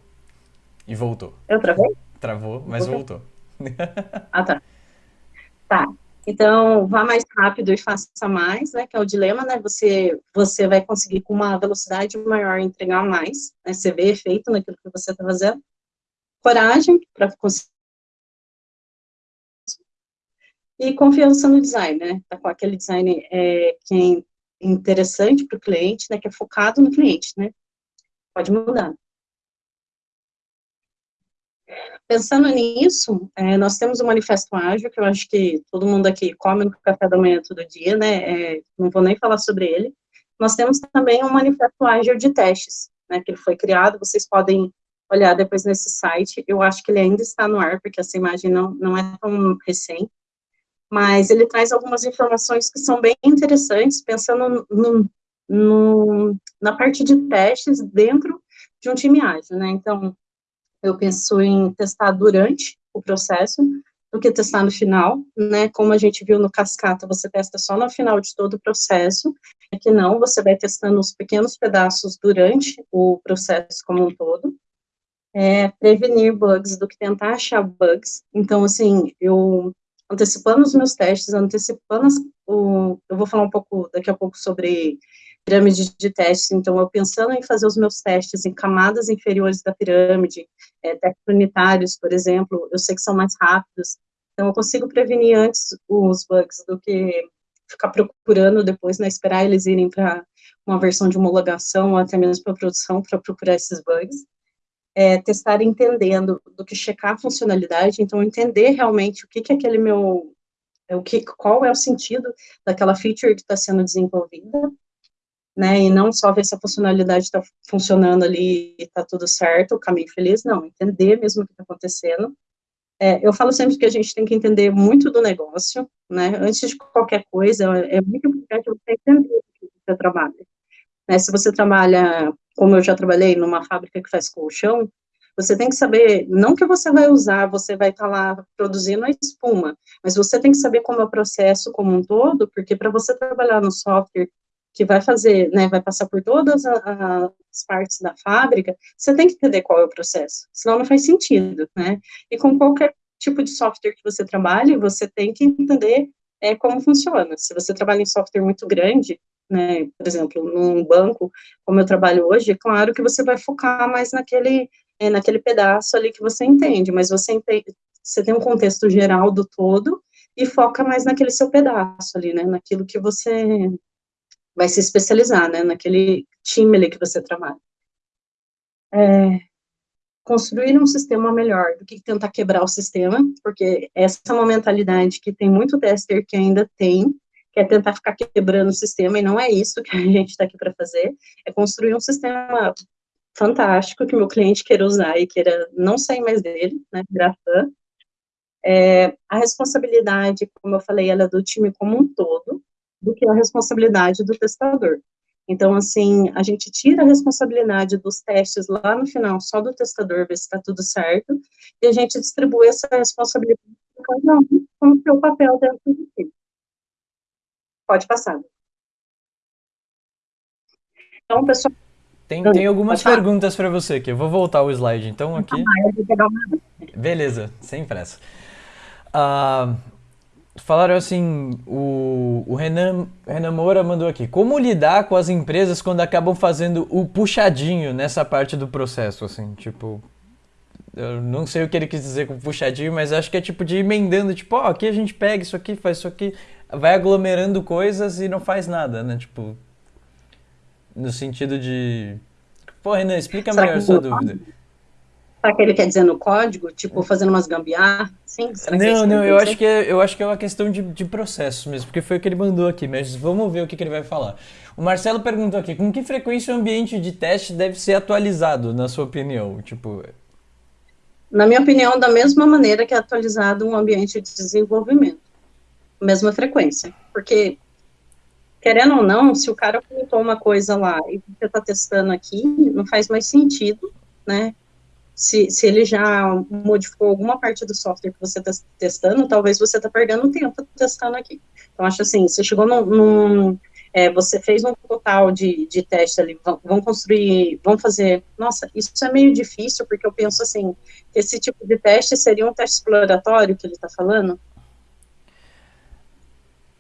e voltou. Eu travei? Travou, mas voltou. <laughs> Ah, tá. Tá. Então, vá mais rápido e faça mais, né, que é o dilema, né, você, você vai conseguir com uma velocidade maior entregar mais, né, você vê efeito naquilo que você está fazendo. Coragem para conseguir. E confiança no design, né, tá com aquele design é, que é interessante para o cliente, né, que é focado no cliente, né, pode mudar. Pensando nisso, é, nós temos o Manifesto Ágil, que eu acho que todo mundo aqui come no café da manhã todo dia, né, é, não vou nem falar sobre ele. Nós temos também um Manifesto Ágil de testes, né, que ele foi criado, vocês podem olhar depois nesse site, eu acho que ele ainda está no ar, porque essa imagem não, não é tão recente, mas ele traz algumas informações que são bem interessantes, pensando no, no, na parte de testes dentro de um time ágil, né, então, eu penso em testar durante o processo, do que testar no final, né, como a gente viu no Cascata, você testa só no final de todo o processo, é que não, você vai testando os pequenos pedaços durante o processo como um todo, é, prevenir bugs do que tentar achar bugs, então, assim, eu, antecipando os meus testes, antecipando, as, o, eu vou falar um pouco, daqui a pouco, sobre pirâmide de testes, então eu pensando em fazer os meus testes em camadas inferiores da pirâmide, é, testes unitários, por exemplo, eu sei que são mais rápidos, então eu consigo prevenir antes os bugs do que ficar procurando depois, né, esperar eles irem para uma versão de homologação ou até mesmo para produção para procurar esses bugs. É, testar entendendo do que checar a funcionalidade, então entender realmente o que que é aquele meu, o que, qual é o sentido daquela feature que está sendo desenvolvida, né, e não só ver se a funcionalidade está funcionando ali está tudo certo, o caminho feliz, não, entender mesmo o que está acontecendo. É, eu falo sempre que a gente tem que entender muito do negócio, né, antes de qualquer coisa, é muito importante você entender o que você trabalha. Né, se você trabalha, como eu já trabalhei numa fábrica que faz colchão, você tem que saber, não que você vai usar, você vai estar tá lá produzindo a espuma, mas você tem que saber como é o processo como um todo, porque para você trabalhar no software que vai fazer, né, vai passar por todas as partes da fábrica, você tem que entender qual é o processo, senão não faz sentido, né? E com qualquer tipo de software que você trabalhe, você tem que entender é, como funciona. Se você trabalha em software muito grande, né, por exemplo, num banco, como eu trabalho hoje, é claro que você vai focar mais naquele, é, naquele pedaço ali que você entende, mas você, entende, você tem um contexto geral do todo e foca mais naquele seu pedaço ali, né, naquilo que você vai se especializar, né, naquele time ali que você trabalha. É, construir um sistema melhor do que tentar quebrar o sistema, porque essa é uma mentalidade que tem muito tester que ainda tem, que é tentar ficar quebrando o sistema, e não é isso que a <laughs> gente está aqui para fazer, é construir um sistema fantástico que meu cliente queira usar e queira não sair mais dele, né, virar fã. É, a responsabilidade, como eu falei, ela é do time como um todo, do que a responsabilidade do testador. Então, assim, a gente tira a responsabilidade dos testes lá no final, só do testador, ver se está tudo certo, e a gente distribui essa responsabilidade para cada um com o seu papel dentro do time. Pode passar. Então, pessoal, Tem, tem algumas perguntas para você aqui. Eu vou voltar o slide então aqui. Beleza, sem pressa. Uh, falaram assim, o, o Renan, Renan Moura mandou aqui. Como lidar com as empresas quando acabam fazendo o puxadinho nessa parte do processo, assim, tipo... Eu não sei o que ele quis dizer com puxadinho, mas acho que é tipo de emendando, tipo, ó, oh, aqui a gente pega isso aqui, faz isso aqui, vai aglomerando coisas e não faz nada, né? Tipo, no sentido de. Pô, Renan, explica Será melhor a sua dúvida. Será que ele quer dizer no código, tipo, fazendo umas gambiarra? Sim? Será não, é não, eu acho, que é, eu acho que é uma questão de, de processo mesmo, porque foi o que ele mandou aqui, mas vamos ver o que, que ele vai falar. O Marcelo perguntou aqui, com que frequência o ambiente de teste deve ser atualizado, na sua opinião? Tipo... Na minha opinião, da mesma maneira que é atualizado um ambiente de desenvolvimento. Mesma frequência. Porque querendo ou não, se o cara comentou uma coisa lá e você está testando aqui, não faz mais sentido, né? Se, se ele já modificou alguma parte do software que você está testando, talvez você está perdendo tempo testando aqui. Então, acho assim, você chegou num, num é, você fez um total de, de teste ali, vão, vão, construir, vão fazer, nossa, isso é meio difícil, porque eu penso assim, esse tipo de teste seria um teste exploratório que ele está falando,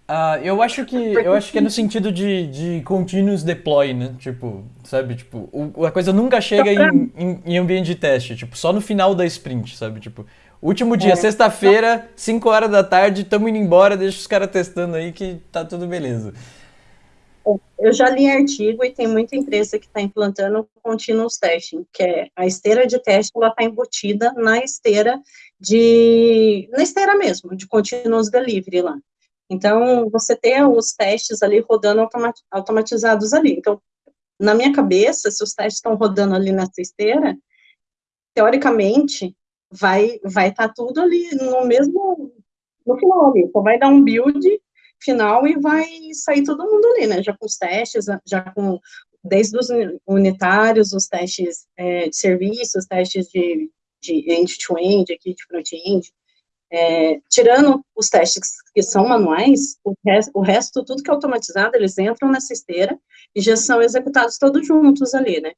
Uh, eu acho que eu acho que é no sentido de, de continuous deploy, né? Tipo, sabe? Tipo, o, a coisa nunca chega em, em, em, ambiente de teste, tipo, só no final da sprint, sabe? Tipo, último dia, é. sexta-feira, 5 horas da tarde, tamo indo embora, deixa os caras testando aí que tá tudo beleza. Eu já li artigo e tem muita empresa que está implantando continuous testing, que é a esteira de teste, ela está embutida na esteira de, na esteira mesmo, de continuous delivery lá. Então, você tem os testes ali rodando automatizados ali. Então, na minha cabeça, se os testes estão rodando ali nessa esteira, teoricamente, vai vai estar tá tudo ali no mesmo, no final ali. Então, vai dar um build final e vai sair todo mundo ali, né? Já com os testes, já com, desde os unitários, os testes é, de serviço, os testes de end-to-end, -end, aqui de front-end, é, tirando os testes que são manuais, o o resto, tudo que é automatizado, eles entram nessa esteira e já são executados todos juntos ali, né?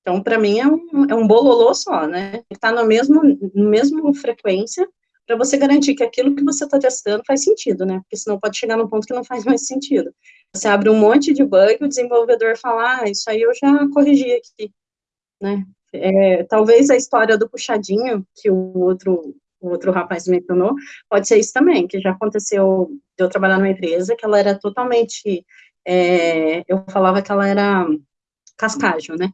Então, para mim, é um, é um bololô só, né? Está na mesma, mesma frequência para você garantir que aquilo que você está testando faz sentido, né? Porque senão pode chegar num ponto que não faz mais sentido. Você abre um monte de bug, o desenvolvedor fala, ah, isso aí eu já corrigi aqui, né? É, talvez a história do puxadinho, que o outro o outro rapaz mencionou, pode ser isso também, que já aconteceu de eu trabalhar numa empresa que ela era totalmente, é, eu falava que ela era cascágio, né?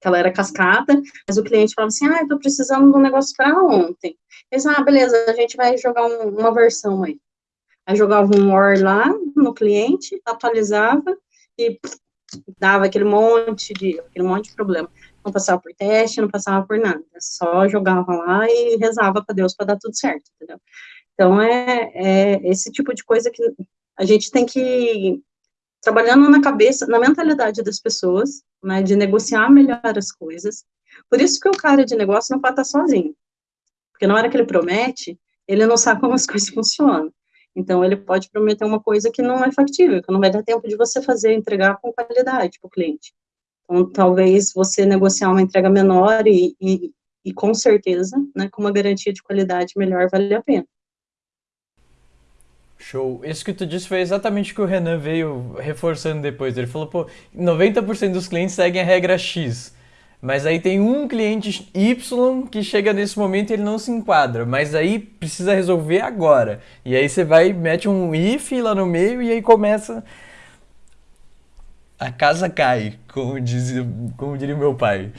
Que ela era cascata, mas o cliente falava assim, ah, eu tô precisando de um negócio para ontem. Eles, ah, beleza, a gente vai jogar um, uma versão aí. Aí jogava um OR lá no cliente, atualizava e dava aquele monte de, aquele monte de problema não passava por teste, não passava por nada, só jogava lá e rezava para Deus para dar tudo certo, entendeu? Então, é, é esse tipo de coisa que a gente tem que trabalhando na cabeça, na mentalidade das pessoas, né, de negociar melhor as coisas. Por isso que o cara de negócio não pode estar sozinho, porque na hora que ele promete, ele não sabe como as <laughs> coisas funcionam. Então, ele pode prometer uma coisa que não é factível, que não vai dar tempo de você fazer, entregar com qualidade para o cliente. Então, talvez você negociar uma entrega menor e, e, e com certeza, né, com uma garantia de qualidade melhor, vale a pena. Show. Isso que tu disse foi exatamente o que o Renan veio reforçando depois. Ele falou, pô, 90% dos clientes seguem a regra X. Mas aí tem um cliente Y que chega nesse momento e ele não se enquadra. Mas aí precisa resolver agora. E aí você vai, mete um if lá no meio e aí começa a casa cai, como, diz, como diria meu pai.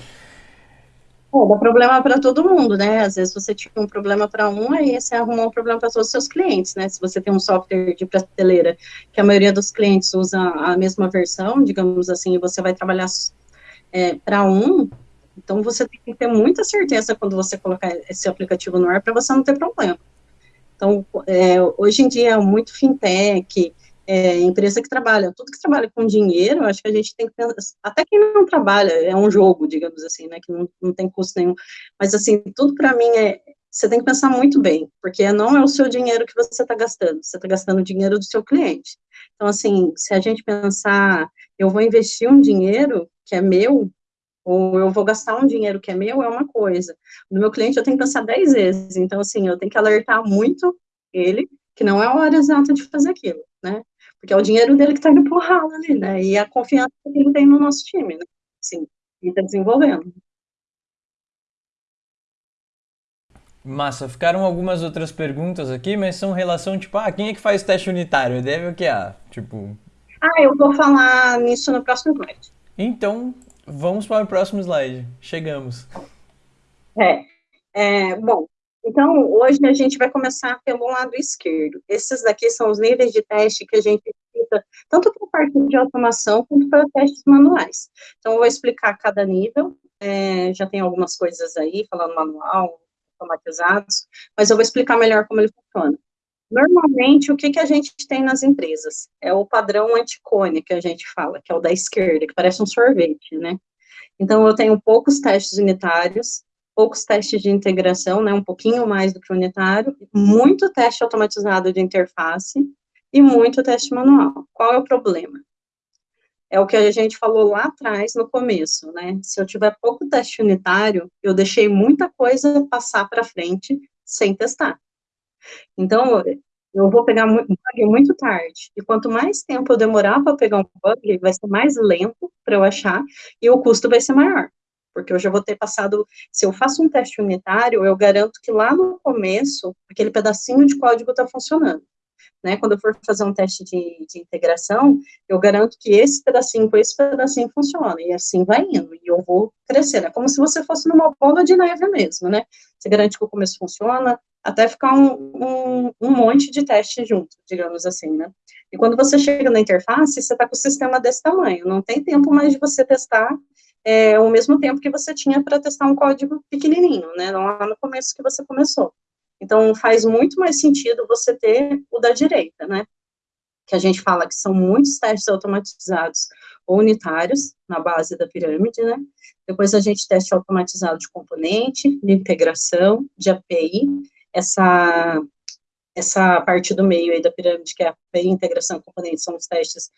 É, dá problema para todo mundo, né? Às vezes você tinha um problema para um, aí você arrumou um problema para todos os seus clientes, né? Se você tem um software de prateleira que a maioria dos clientes usa a mesma versão, digamos assim, e você vai trabalhar é, para um, então você tem que ter muita certeza quando você colocar esse aplicativo no ar para você não ter problema. Então, é, hoje em dia, muito fintech, é, empresa que trabalha, tudo que trabalha com dinheiro, acho que a gente tem que pensar, até quem não trabalha, é um jogo, digamos assim, né, que não, não tem custo nenhum, mas assim, tudo para mim é, você tem que pensar muito bem, porque não é o seu dinheiro que você está gastando, você está gastando o dinheiro do seu cliente. Então, assim, se a gente pensar, eu vou investir um dinheiro, que é meu, ou eu vou gastar um dinheiro que é meu, é uma coisa. No meu cliente, eu tenho que pensar dez vezes. Então, assim, eu tenho que alertar muito ele, que não é a hora exata de fazer aquilo, né? Porque é o dinheiro dele que está indo pro ralo ali, né? E a confiança que ele tem no nosso time, né? Sim, e está desenvolvendo. Massa, ficaram algumas outras perguntas aqui, mas são relação, tipo, ah, quem é que faz teste unitário? Deve o que? Ah, tipo... Ah, eu vou falar nisso no próximo slide. Então, vamos para o próximo slide. Chegamos. É, é, bom, então hoje a gente vai começar pelo lado esquerdo. Esses daqui são os níveis de teste que a gente precisa, tanto para a parte de automação, quanto para testes manuais. Então, eu vou explicar cada nível, é, já tem algumas coisas aí, falando manual, automatizados, mas eu vou explicar melhor como ele funciona. Normalmente, o que, que a gente tem nas empresas? É o padrão anticone que a gente fala, que é o da esquerda, que parece um sorvete, né? Então, eu tenho poucos testes unitários, poucos testes de integração, né, um pouquinho mais do que unitário, muito teste automatizado de interface e muito teste manual. Qual é o problema? É o que a gente falou lá atrás, no começo, né? Se eu tiver pouco teste unitário, eu deixei muita coisa passar para frente sem testar. Então, eu vou pegar um bug muito tarde. E quanto mais tempo eu demorar para pegar um bug, vai ser mais lento para eu achar e o custo vai ser maior. Porque eu já vou ter passado. Se eu faço um teste unitário, eu garanto que lá no começo, aquele pedacinho de código está funcionando né, quando eu for fazer um teste de, de, integração, eu garanto que esse pedacinho com esse pedacinho funciona, e assim vai indo, e eu vou crescendo, é como se você fosse numa bola de neve mesmo, né, você garante que o começo funciona, até ficar um, um, um monte de teste junto, digamos assim, né, e quando você chega na interface, você está com o sistema desse tamanho, não tem tempo mais de você testar é, o mesmo tempo que você tinha para testar um código pequenininho, né, lá no começo que você começou. Então, faz muito mais sentido você ter o da direita, né? Que a gente fala que são muitos testes automatizados ou unitários na base da pirâmide, né? Depois a gente teste automatizado de componente, de integração, de API, essa, essa parte do meio aí da pirâmide, que é a API, integração componente, são os testes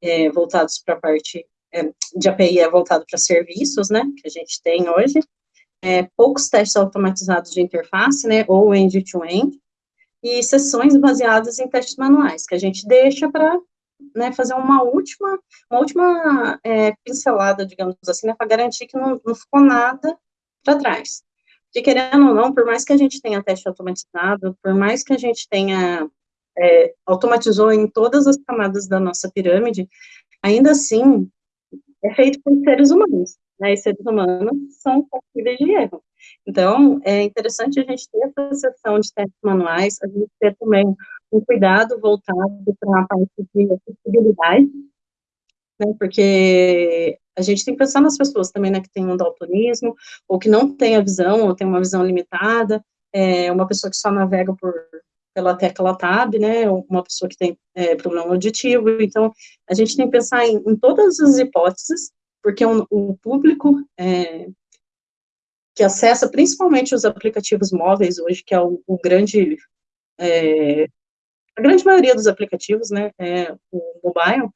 é, voltados para a parte de API, é voltado para serviços, né, que a gente tem hoje, é, poucos testes automatizados de interface, né, ou end-to-end, -end, e sessões baseadas em testes manuais, que a gente deixa para né, fazer uma última, uma última é, pincelada, digamos assim, né, para garantir que não, não ficou nada para trás. Porque, querendo ou não, por mais que a gente tenha teste automatizado, por mais que a gente tenha, é, automatizou em todas as camadas da nossa pirâmide, ainda assim, é feito por seres humanos né, e seres humanos são passíveis de erro. Então, é interessante a gente ter essa sessão de testes manuais, a gente ter também um cuidado voltado para a parte de acessibilidade, né, porque a gente tem que pensar nas pessoas também, né, que tem um daltonismo, ou que não tem a visão, ou tem uma visão limitada, é, uma pessoa que só navega por, pela tecla tab, né, uma pessoa que tem é, problema auditivo, então, a gente tem que pensar em, em todas as hipóteses, porque o, o público é, que acessa principalmente os aplicativos móveis hoje, que é o, o grande, é, a grande maioria dos aplicativos, né, é, o mobile,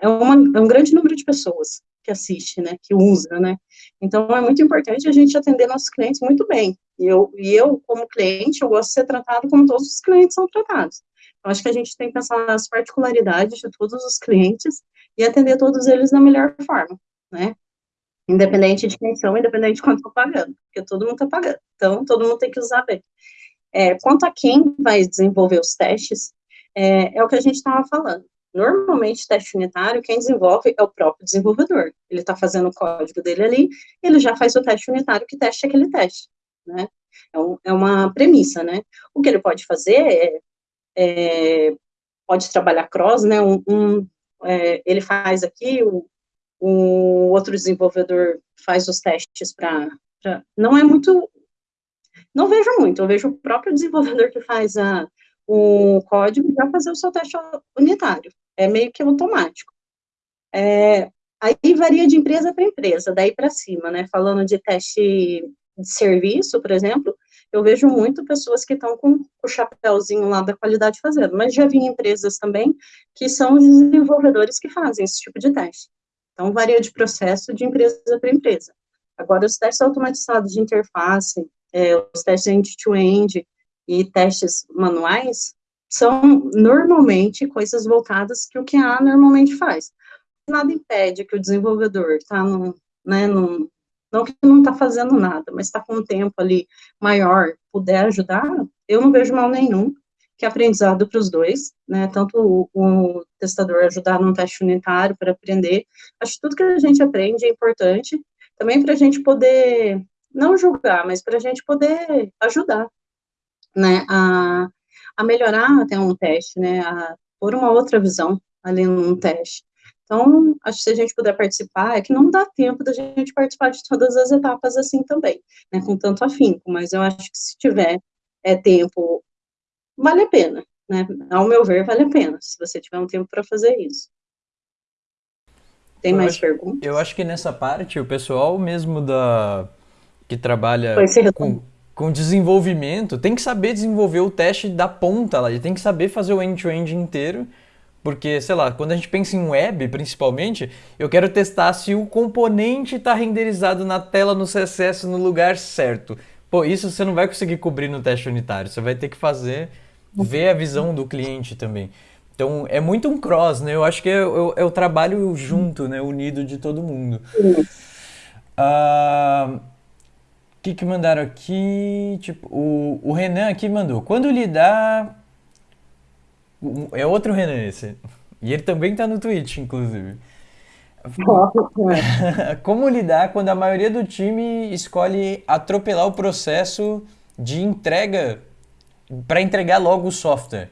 é, uma, é um grande número de pessoas que assiste, né, que usa, né, então é muito importante a gente atender nossos clientes muito bem, e eu, e eu como cliente, eu gosto de ser tratado como todos os clientes são tratados, eu acho que a gente tem que pensar nas particularidades de todos os clientes e atender todos eles da melhor forma, né? Independente de quem são, independente de quanto estão pagando, porque todo mundo está pagando, então todo mundo tem que usar bem. É, quanto a quem vai desenvolver os testes, é, é o que a gente estava falando. Normalmente, teste unitário, quem desenvolve é o próprio desenvolvedor. Ele está fazendo o código dele ali, ele já faz o teste unitário que teste aquele teste, né? É, um, é uma premissa, né? O que ele pode fazer é, é pode trabalhar cross, né? Um, um é, ele faz aqui, o, o outro desenvolvedor faz os testes para. Não é muito. Não vejo muito, eu vejo o próprio desenvolvedor que faz a, o código já fazer o seu teste unitário. É meio que automático. É, aí varia de empresa para empresa, daí para cima, né? Falando de teste de serviço, por exemplo, eu vejo muito pessoas que estão com o chapéuzinho lá da qualidade fazendo, mas já vi empresas também que são os desenvolvedores que fazem esse tipo de teste. Então, varia de processo de empresa para empresa. Agora, os testes automatizados de interface, é, os testes end-to-end e testes manuais, são normalmente coisas voltadas que o QA normalmente faz. Nada impede que o desenvolvedor está no, né, no, não que não está fazendo nada, mas está com um tempo ali maior, puder ajudar, eu não vejo mal nenhum, que é aprendizado para os dois, né, tanto o, o, testador ajudar num teste unitário para aprender, acho que tudo que a gente aprende é importante, também para a gente poder, não julgar, mas para a gente poder ajudar, né, a, a melhorar até um teste, né, a pôr uma outra visão ali num teste. Então, acho que se a gente puder participar, é que não dá tempo da gente participar de todas as etapas assim também, né, com tanto afinco, mas eu acho que se tiver é, tempo, vale a pena, né, ao meu ver, vale a pena, se você tiver um tempo para fazer isso. Tem eu mais acho, perguntas? Eu acho que nessa parte, o pessoal mesmo da que trabalha com, com desenvolvimento tem que saber desenvolver o teste da ponta lá, ele tem que saber fazer o end-to-end -end inteiro porque, sei lá, quando a gente pensa em web, principalmente, eu quero testar se o componente está renderizado na tela no CSS no lugar certo. Pô, isso você não vai conseguir cobrir no teste unitário. Você vai ter que fazer, ver a visão do cliente também. Então, é muito um cross, né? Eu acho que é, é, é o trabalho junto, né? Unido de todo mundo. Ah, que que mandaram aqui? Tipo, o, o Renan aqui mandou. Quando lidar é outro Renan esse. E ele também tá no Twitch, inclusive. <laughs> Como lidar quando a maioria do time escolhe atropelar o processo de entrega para entregar logo o software?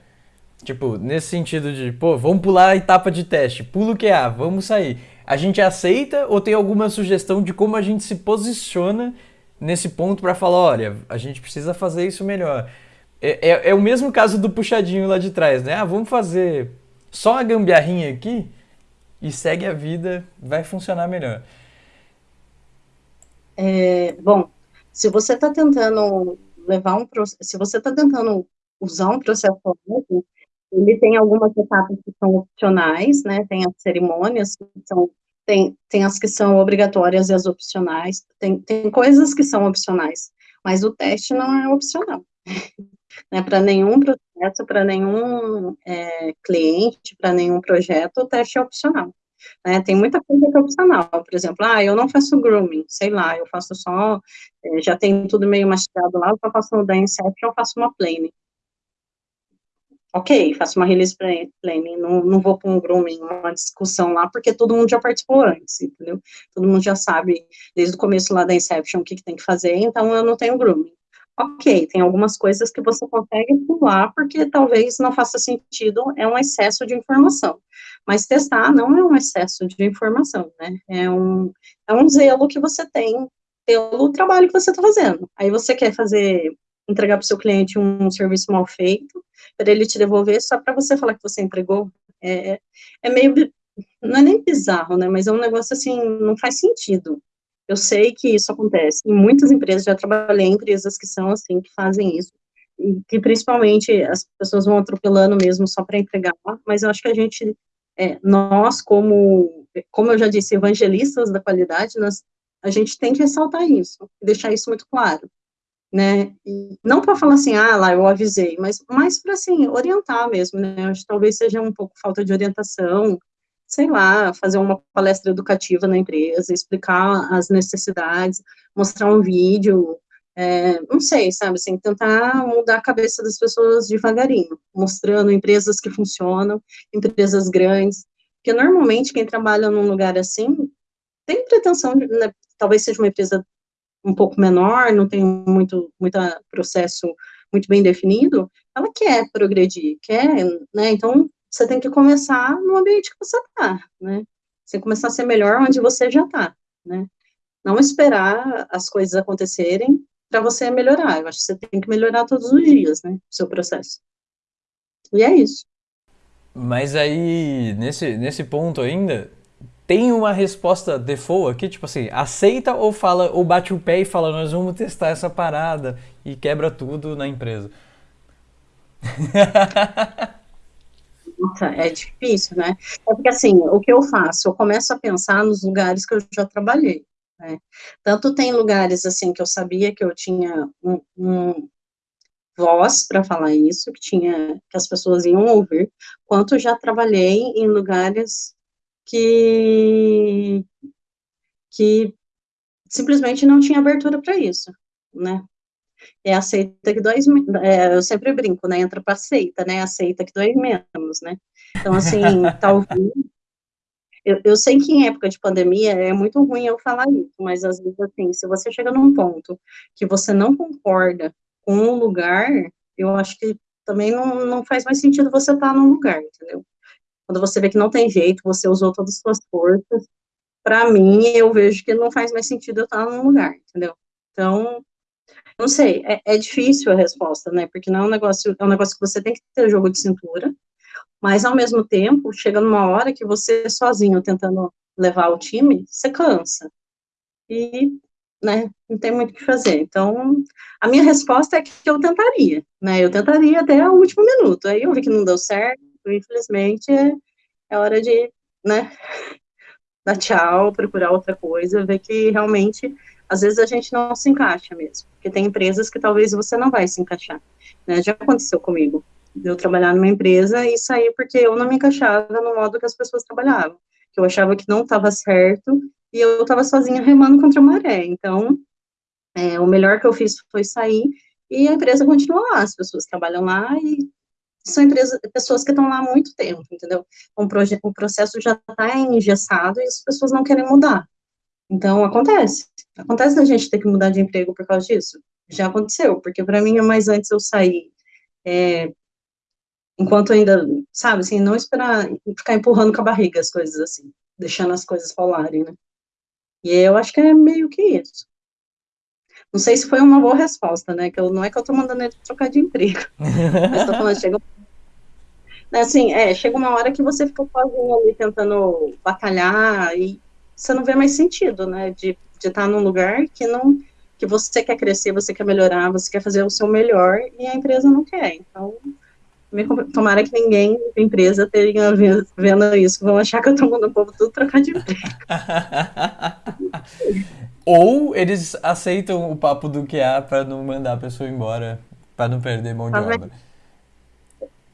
Tipo, nesse sentido de, pô, vamos pular a etapa de teste, pulo o QA, vamos sair. A gente aceita ou tem alguma sugestão de como a gente se posiciona nesse ponto para falar, olha, a gente precisa fazer isso melhor? É, é, é, o mesmo caso do puxadinho lá de trás, né? Ah, vamos fazer só a gambiarrinha aqui e segue a vida, vai funcionar melhor. É, bom, se você está tentando levar um se você está tentando usar um processo ele tem algumas etapas que são opcionais, né? Tem as cerimônias que são tem, tem as que são obrigatórias e as opcionais, tem, tem coisas que são opcionais, mas o teste não é opcional. <laughs> Né, para nenhum processo, para nenhum é, cliente, para nenhum projeto, o teste é opcional. Né, tem muita coisa que é opcional, por exemplo, ah, eu não faço grooming, sei lá, eu faço só, é, já tem tudo meio mastigado lá, eu só faço da Inception, eu faço uma plane. Ok, faço uma release planning, não, não vou para um grooming, uma discussão lá, porque todo mundo já participou antes, entendeu? Todo mundo já sabe, desde o começo lá da Inception, o que, que tem que fazer, então eu não tenho grooming ok, tem algumas coisas que você consegue pular, porque talvez não faça sentido, é um excesso de informação. Mas testar não é um excesso de informação, né? É um, é um zelo que você tem pelo trabalho que você está fazendo. Aí você quer fazer, entregar para o seu cliente um serviço mal feito, para ele te devolver só para você falar que você entregou. É, é meio, não é nem bizarro, né? Mas é um negócio assim, não faz sentido. Eu sei que isso acontece em muitas empresas, já trabalhei em empresas que são assim, que fazem isso, e que principalmente as pessoas vão atropelando mesmo só para entregar, mas eu acho que a gente, é, nós como, como eu já disse, evangelistas da qualidade, nós, a gente tem que ressaltar isso, deixar isso muito claro, né, e não para falar assim, ah, lá eu avisei, mas mais para, assim, orientar mesmo, né, acho que talvez seja um pouco falta de orientação, sei lá, fazer uma palestra educativa na empresa, explicar as necessidades, mostrar um vídeo, é, não sei, sabe, assim, tentar mudar a cabeça das pessoas devagarinho, mostrando empresas que funcionam, empresas grandes, porque normalmente quem trabalha num lugar assim, tem pretensão, de, né, talvez seja uma empresa um pouco menor, não tem muito, muito processo muito bem definido, ela quer progredir, quer, né, então você tem que começar no ambiente que você está, né? Você começar a ser melhor onde você já está, né? Não esperar as coisas acontecerem para você melhorar. Eu acho que você tem que melhorar todos os dias, né? O seu processo. E é isso. Mas aí, nesse, nesse ponto ainda, tem uma resposta default aqui, tipo assim, aceita ou fala, ou bate o pé e fala, nós vamos testar essa parada e quebra tudo na empresa. <laughs> Nossa, é difícil, né? É porque, assim, o que eu faço? Eu começo a pensar nos lugares que eu já trabalhei, né? Tanto tem lugares, assim, que eu sabia que eu tinha um, um voz para falar isso, que tinha, que as pessoas iam ouvir, quanto já trabalhei em lugares que, que simplesmente não tinha abertura para isso, né? É aceita que dói, é, eu sempre brinco, né, entra para aceita, né, aceita que dói menos, né, então, assim, <laughs> talvez, eu, eu sei que em época de pandemia é muito ruim eu falar isso, mas às vezes, assim, se você chega num ponto que você não concorda com um lugar, eu acho que também não, não faz mais sentido você estar tá num lugar, entendeu? Quando você vê que não tem jeito, você usou todas as suas forças, para mim, eu vejo que não faz mais sentido eu estar num lugar, entendeu? Então, não sei, é, é, difícil a resposta, né? Porque não é um negócio, é um negócio que você tem que ter jogo de cintura, mas ao mesmo tempo, chega numa hora que você sozinho tentando levar o time, você cansa. E, né, não tem muito o que fazer. Então, a minha resposta é que eu tentaria, né? Eu tentaria até o último minuto. Aí eu vi que não deu certo, infelizmente, é, hora de, né, <laughs> dar tchau, procurar outra coisa, ver que realmente às vezes a gente não se encaixa mesmo, porque tem empresas que talvez você não vai se encaixar, né, já aconteceu comigo, eu trabalhar numa empresa e sair porque eu não me encaixava no modo que as pessoas trabalhavam, que eu achava que não estava certo, e eu estava sozinha remando contra a maré, então, é, o melhor que eu fiz foi sair, e a empresa continua lá, as pessoas trabalham lá, e são empresas, pessoas que estão lá há muito tempo, entendeu? O, o processo já está engessado e as pessoas não querem mudar, então, acontece. Acontece da gente ter que mudar de emprego por causa disso. Já aconteceu, porque para mim é mais antes eu sair, é, enquanto ainda, sabe, assim, não esperar, ficar empurrando com a barriga as coisas assim, deixando as coisas falarem, né? E eu acho que é meio que isso. Não sei se foi uma boa resposta, né? Que eu, não é que eu tô mandando ele trocar de emprego. <laughs> mas tô falando, chega. Assim, é, chega uma hora que você fica sozinho ali tentando batalhar e você não vê mais sentido, né, de, de estar num lugar que não, que você quer crescer, você quer melhorar, você quer fazer o seu melhor e a empresa não quer. Então, tomara que ninguém da empresa tenha vendo isso, vão achar que eu estou mandando o povo tudo trocar de emprego. <laughs> Ou eles aceitam o papo do que há para não mandar a pessoa embora, para não perder mão de obra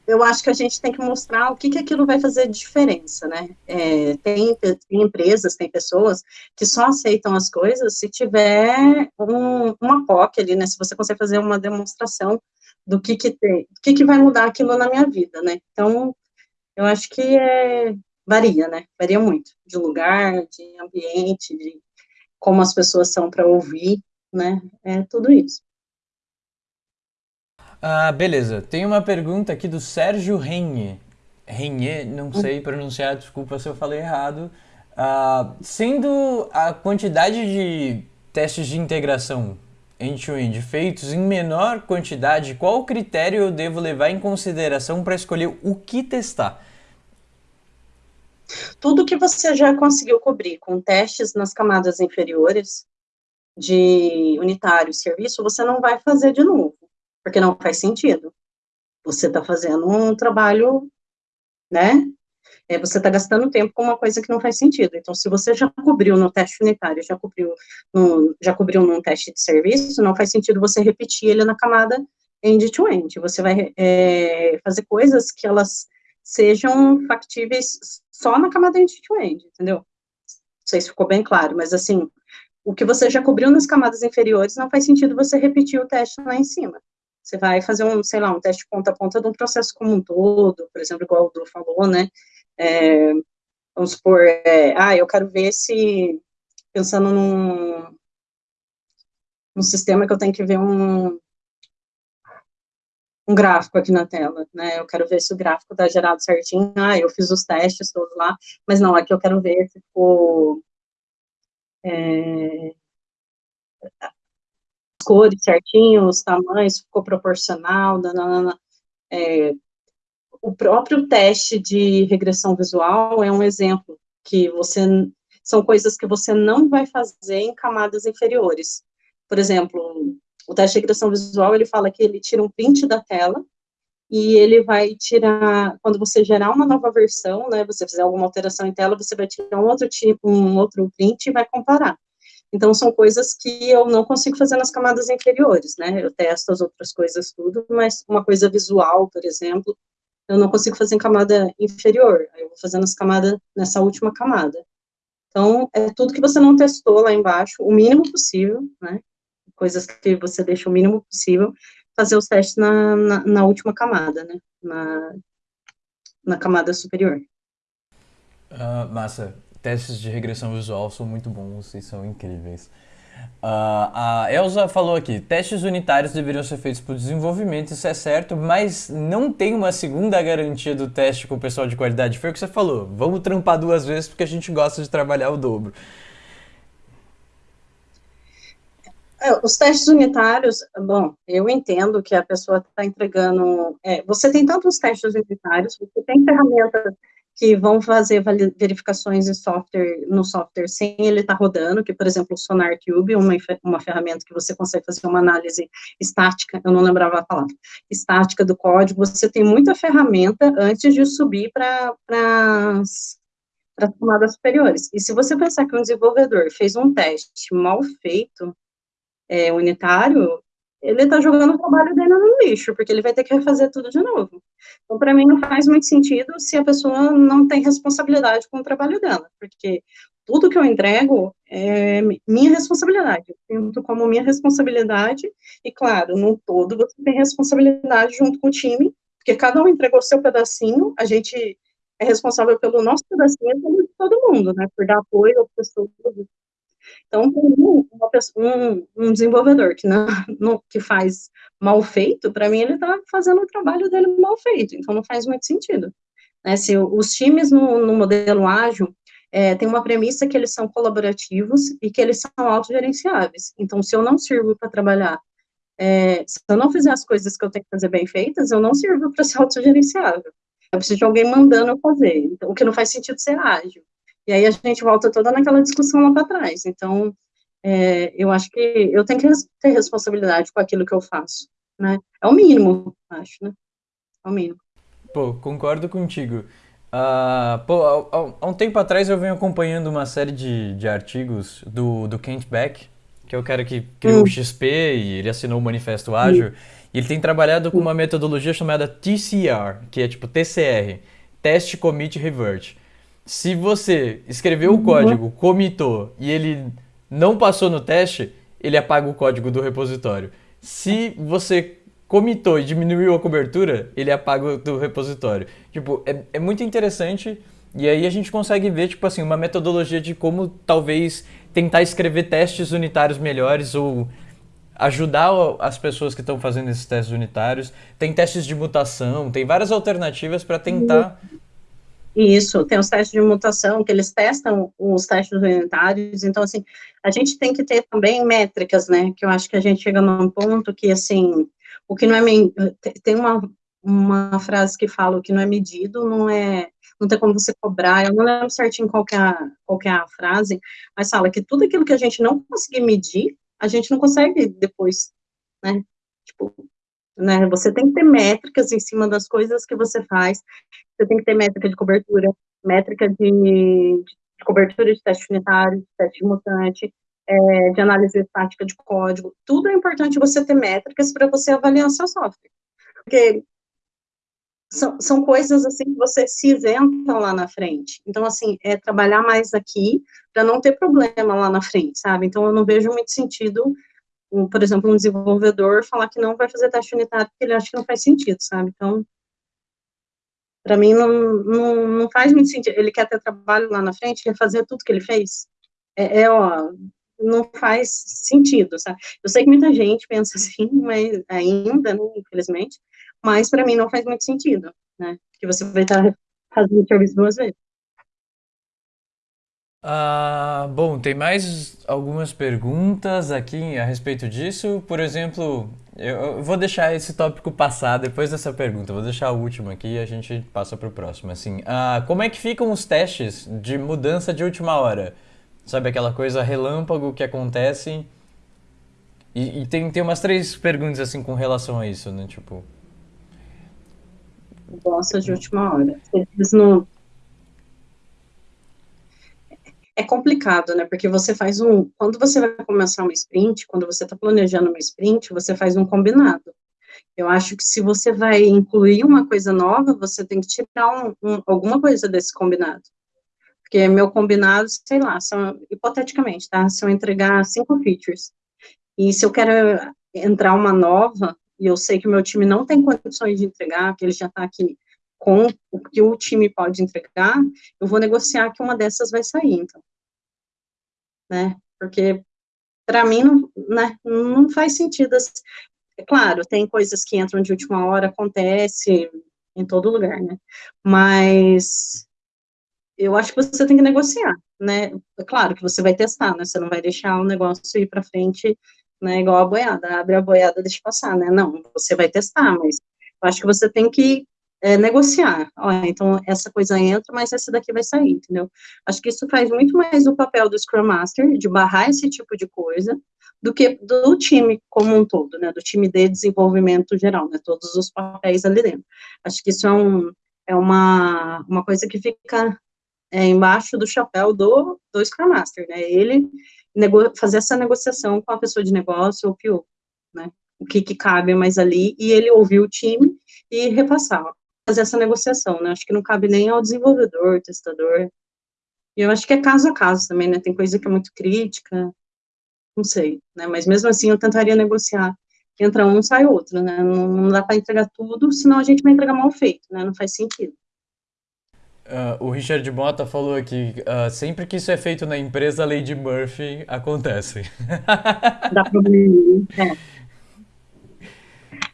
eu acho que a gente tem que mostrar o que, que aquilo vai fazer diferença, né? É, tem, tem, empresas, tem pessoas que só aceitam as coisas se tiver um, uma POC ali, né? Se você consegue fazer uma demonstração do que que tem, que que vai mudar aquilo na minha vida, né? Então, eu acho que é, varia, né? Varia muito, de lugar, de ambiente, de como as pessoas são para ouvir, né? É tudo isso. Ah, beleza. Tem uma pergunta aqui do Sérgio Renhe. Renhe, não sei pronunciar, desculpa se eu falei errado. Ah, sendo a quantidade de testes de integração end-to-end feitos em menor quantidade, qual critério eu devo levar em consideração para escolher o que testar? Tudo que você já conseguiu cobrir com testes nas camadas inferiores de unitário serviço, você não vai fazer de novo porque não faz sentido. Você está fazendo um trabalho, né? É, você está gastando tempo com uma coisa que não faz sentido. Então, se você já cobriu no teste unitário, já cobriu no, já cobriu num teste de serviço, não faz sentido você repetir ele na camada end-to-end. -end. Você vai é, fazer coisas que elas sejam factíveis só na camada end-to-end, -end, entendeu? Não sei se ficou bem claro, mas assim, o que você já cobriu nas camadas inferiores, não faz sentido você repetir o teste lá em cima. Você vai fazer um, sei lá, um teste ponta a ponta de um processo como um todo, por exemplo, igual o Du falou, né? É, vamos supor, é, ah, eu quero ver se, pensando num, num sistema que eu tenho que ver um, um gráfico aqui na tela, né, eu quero ver se o gráfico está gerado certinho, ah, eu fiz os testes todos lá, mas não, aqui eu quero ver se ficou, é, cores certinho, os tamanhos, ficou proporcional, nanana. É, o próprio teste de regressão visual é um exemplo que você são coisas que você não vai fazer em camadas inferiores. Por exemplo, o teste de regressão visual, ele fala que ele tira um print da tela e ele vai tirar, quando você gerar uma nova versão, né, você fizer alguma alteração em tela, você vai tirar um outro tipo, um outro print e vai comparar. Então, são coisas que eu não consigo fazer nas camadas inferiores, né, eu testo as outras coisas tudo, mas uma coisa visual, por exemplo, eu não consigo fazer em camada inferior, eu vou fazer nas camadas, nessa última camada. Então, é tudo que você não testou lá embaixo, o mínimo possível, né, coisas que você deixa o mínimo possível, fazer os testes na, na, na última camada, né? Na, na camada superior. Uh, massa. Testes de regressão visual são muito bons e são incríveis. Uh, a Elsa falou aqui: testes unitários deveriam ser feitos por desenvolvimento, isso é certo, mas não tem uma segunda garantia do teste com o pessoal de qualidade. Foi o que você falou: vamos trampar duas vezes porque a gente gosta de trabalhar o dobro. É, os testes unitários, bom, eu entendo que a pessoa está entregando. É, você tem tantos testes unitários, você tem ferramentas que vão fazer verificações em software, no software sem ele estar tá rodando, que, por exemplo, o SonarCube, uma, uma ferramenta que você consegue fazer uma análise estática, eu não lembrava a palavra, estática do código, você tem muita ferramenta antes de subir para as camadas superiores. E se você pensar que um desenvolvedor fez um teste mal feito, é, unitário, ele está jogando o trabalho dele no lixo, porque ele vai ter que refazer tudo de novo. Então, para mim, não faz muito sentido se a pessoa não tem responsabilidade com o trabalho dela, porque tudo que eu entrego é minha responsabilidade, eu sinto como minha responsabilidade, e claro, no todo você tem responsabilidade junto com o time, porque cada um entregou seu pedacinho, a gente é responsável pelo nosso pedacinho e pelo de todo mundo, né, por dar apoio às pessoas então, um, um, desenvolvedor que, não, <laughs> não, que faz mal feito, para mim, ele está fazendo o trabalho dele mal feito, então não faz muito sentido. Né? Se os times no, no modelo ágil é, tem uma premissa que eles são colaborativos e que eles são autogerenciáveis. Então, se eu não sirvo para trabalhar, é, se eu não fizer as coisas que eu tenho que fazer bem feitas, eu não sirvo para ser <laughs> autogerenciável. Eu preciso de alguém mandando eu fazer, então, o que não faz sentido ser ágil. E aí a gente volta toda naquela discussão lá para trás. Então, é, eu acho que eu tenho que ter responsabilidade com aquilo que eu faço, né? É o mínimo, acho, né? É o mínimo. Pô, concordo contigo. Uh, pô, há, um tempo atrás eu venho acompanhando uma série de, de artigos do, do Kent Beck, que é o cara que criou hum. o XP e ele assinou o Manifesto Ágil. Hum. E ele tem trabalhado com uma metodologia chamada TCR, que é tipo TCR, Test, Commit, Revert se você escreveu o código, comitou e ele não passou no teste, ele apaga o código do repositório. Se você comitou e diminuiu a cobertura, ele apaga do repositório. Tipo, é, é muito interessante e aí a gente consegue ver, tipo assim, uma metodologia de como talvez tentar escrever testes unitários melhores ou ajudar as pessoas que estão fazendo esses testes unitários. Tem testes de mutação, tem várias alternativas para tentar isso, tem os testes de mutação, que eles testam os testes unitários, então, assim, a gente tem que ter também métricas, né, que eu acho que a gente chega num ponto que, assim, o que não é, tem uma, uma frase que fala, o que não é medido não é, não tem como você cobrar, eu não lembro certinho qual que é a, qual que é a frase, mas fala que tudo aquilo que a gente não conseguir medir, a gente não consegue depois, né, tipo, né, você tem que ter métricas em cima das coisas que você faz, você tem que ter métrica de cobertura, métrica de, de cobertura de teste unitário, de teste mutante, é, de análise estática de código. Tudo é importante você ter métricas para você avaliar seu software. Porque são, são coisas assim que você se isenta lá na frente. Então, assim, é trabalhar mais aqui para não ter problema lá na frente, sabe? Então, eu não vejo muito sentido, por exemplo, um desenvolvedor falar que não vai fazer teste unitário porque ele acha que não faz sentido, sabe? Então, para mim, não, não, não faz muito sentido. Ele quer ter trabalho lá na frente, quer fazer tudo que ele fez. É, é ó, não faz sentido, sabe? Eu sei que muita gente pensa assim, mas ainda, né, infelizmente, mas para mim não faz muito sentido, né? Que você vai estar fazendo serviço duas vezes. Ah, bom, tem mais algumas perguntas aqui a respeito disso. Por exemplo, eu vou deixar esse tópico passar depois dessa pergunta. Vou deixar a última aqui e a gente passa para o próximo. Assim, ah, como é que ficam os testes de mudança de última hora? Sabe aquela coisa relâmpago que acontece? E, e tem, tem umas três perguntas assim com relação a isso, né? Tipo, Gosta de última hora. Eles não... É complicado, né? Porque você faz um... Quando você vai começar uma sprint, quando você está planejando uma sprint, você faz um combinado. Eu acho que se você vai incluir uma coisa nova, você tem que tirar um, um, alguma coisa desse combinado. Porque meu combinado, sei lá, são, hipoteticamente, tá? Se eu entregar cinco features, e se eu quero entrar uma nova, e eu sei que o meu time não tem condições de entregar, que ele já está aqui com o que o time pode entregar, eu vou negociar que uma dessas vai sair, então. Né? Porque, para mim, não, né, não faz sentido. É claro, tem coisas que entram de última hora, acontece em todo lugar, né? Mas eu acho que você tem que negociar, né? É claro que você vai testar, né? Você não vai deixar o negócio ir para frente né, igual a boiada, abre a boiada, deixa passar, né, não, você vai testar, mas eu acho que você tem que é, negociar, ó, então essa coisa entra, mas essa daqui vai sair, entendeu? Acho que isso faz muito mais o papel do Scrum Master, de barrar esse tipo de coisa, do que do time como um todo, né, do time de desenvolvimento geral, né, todos os papéis ali dentro. Acho que isso é, um, é uma, uma coisa que fica é, embaixo do chapéu do, do Scrum Master, né, ele fazer essa negociação com a pessoa de negócio ou PO, né? O que, que cabe mais ali, e ele ouvir o time e repassar, fazer essa negociação, né? Acho que não cabe nem ao desenvolvedor, testador. E eu acho que é caso a caso também, né? Tem coisa que é muito crítica, não sei, né? Mas mesmo assim eu tentaria negociar. Entra um, sai outro, né? Não, não dá para entregar tudo, senão a gente vai entregar mal feito, né? Não faz sentido. Uh, o Richard Mota falou aqui, uh, sempre que isso é feito na empresa, a lei de Murphy acontece. Dá problema, é. <laughs>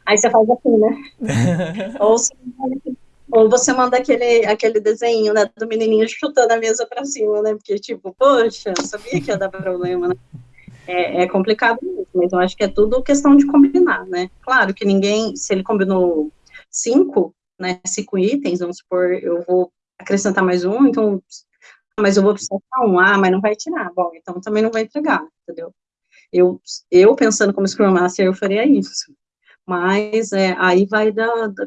Aí você faz assim, né? <laughs> ou, você, ou você manda aquele, aquele desenho, né, do menininho chutando a mesa para cima, né? Porque, tipo, poxa, eu sabia que ia dar problema, né? É, é complicado mesmo, mas eu acho que é tudo questão de combinar, né? Claro que ninguém, se ele combinou cinco, né, cinco itens, vamos supor, eu vou acrescentar mais um, então, mas eu vou precisar um, ah, mas não vai tirar, bom, então também não vai entregar, entendeu? Eu, eu pensando como Scrum Master, eu faria isso, mas é, aí vai da, da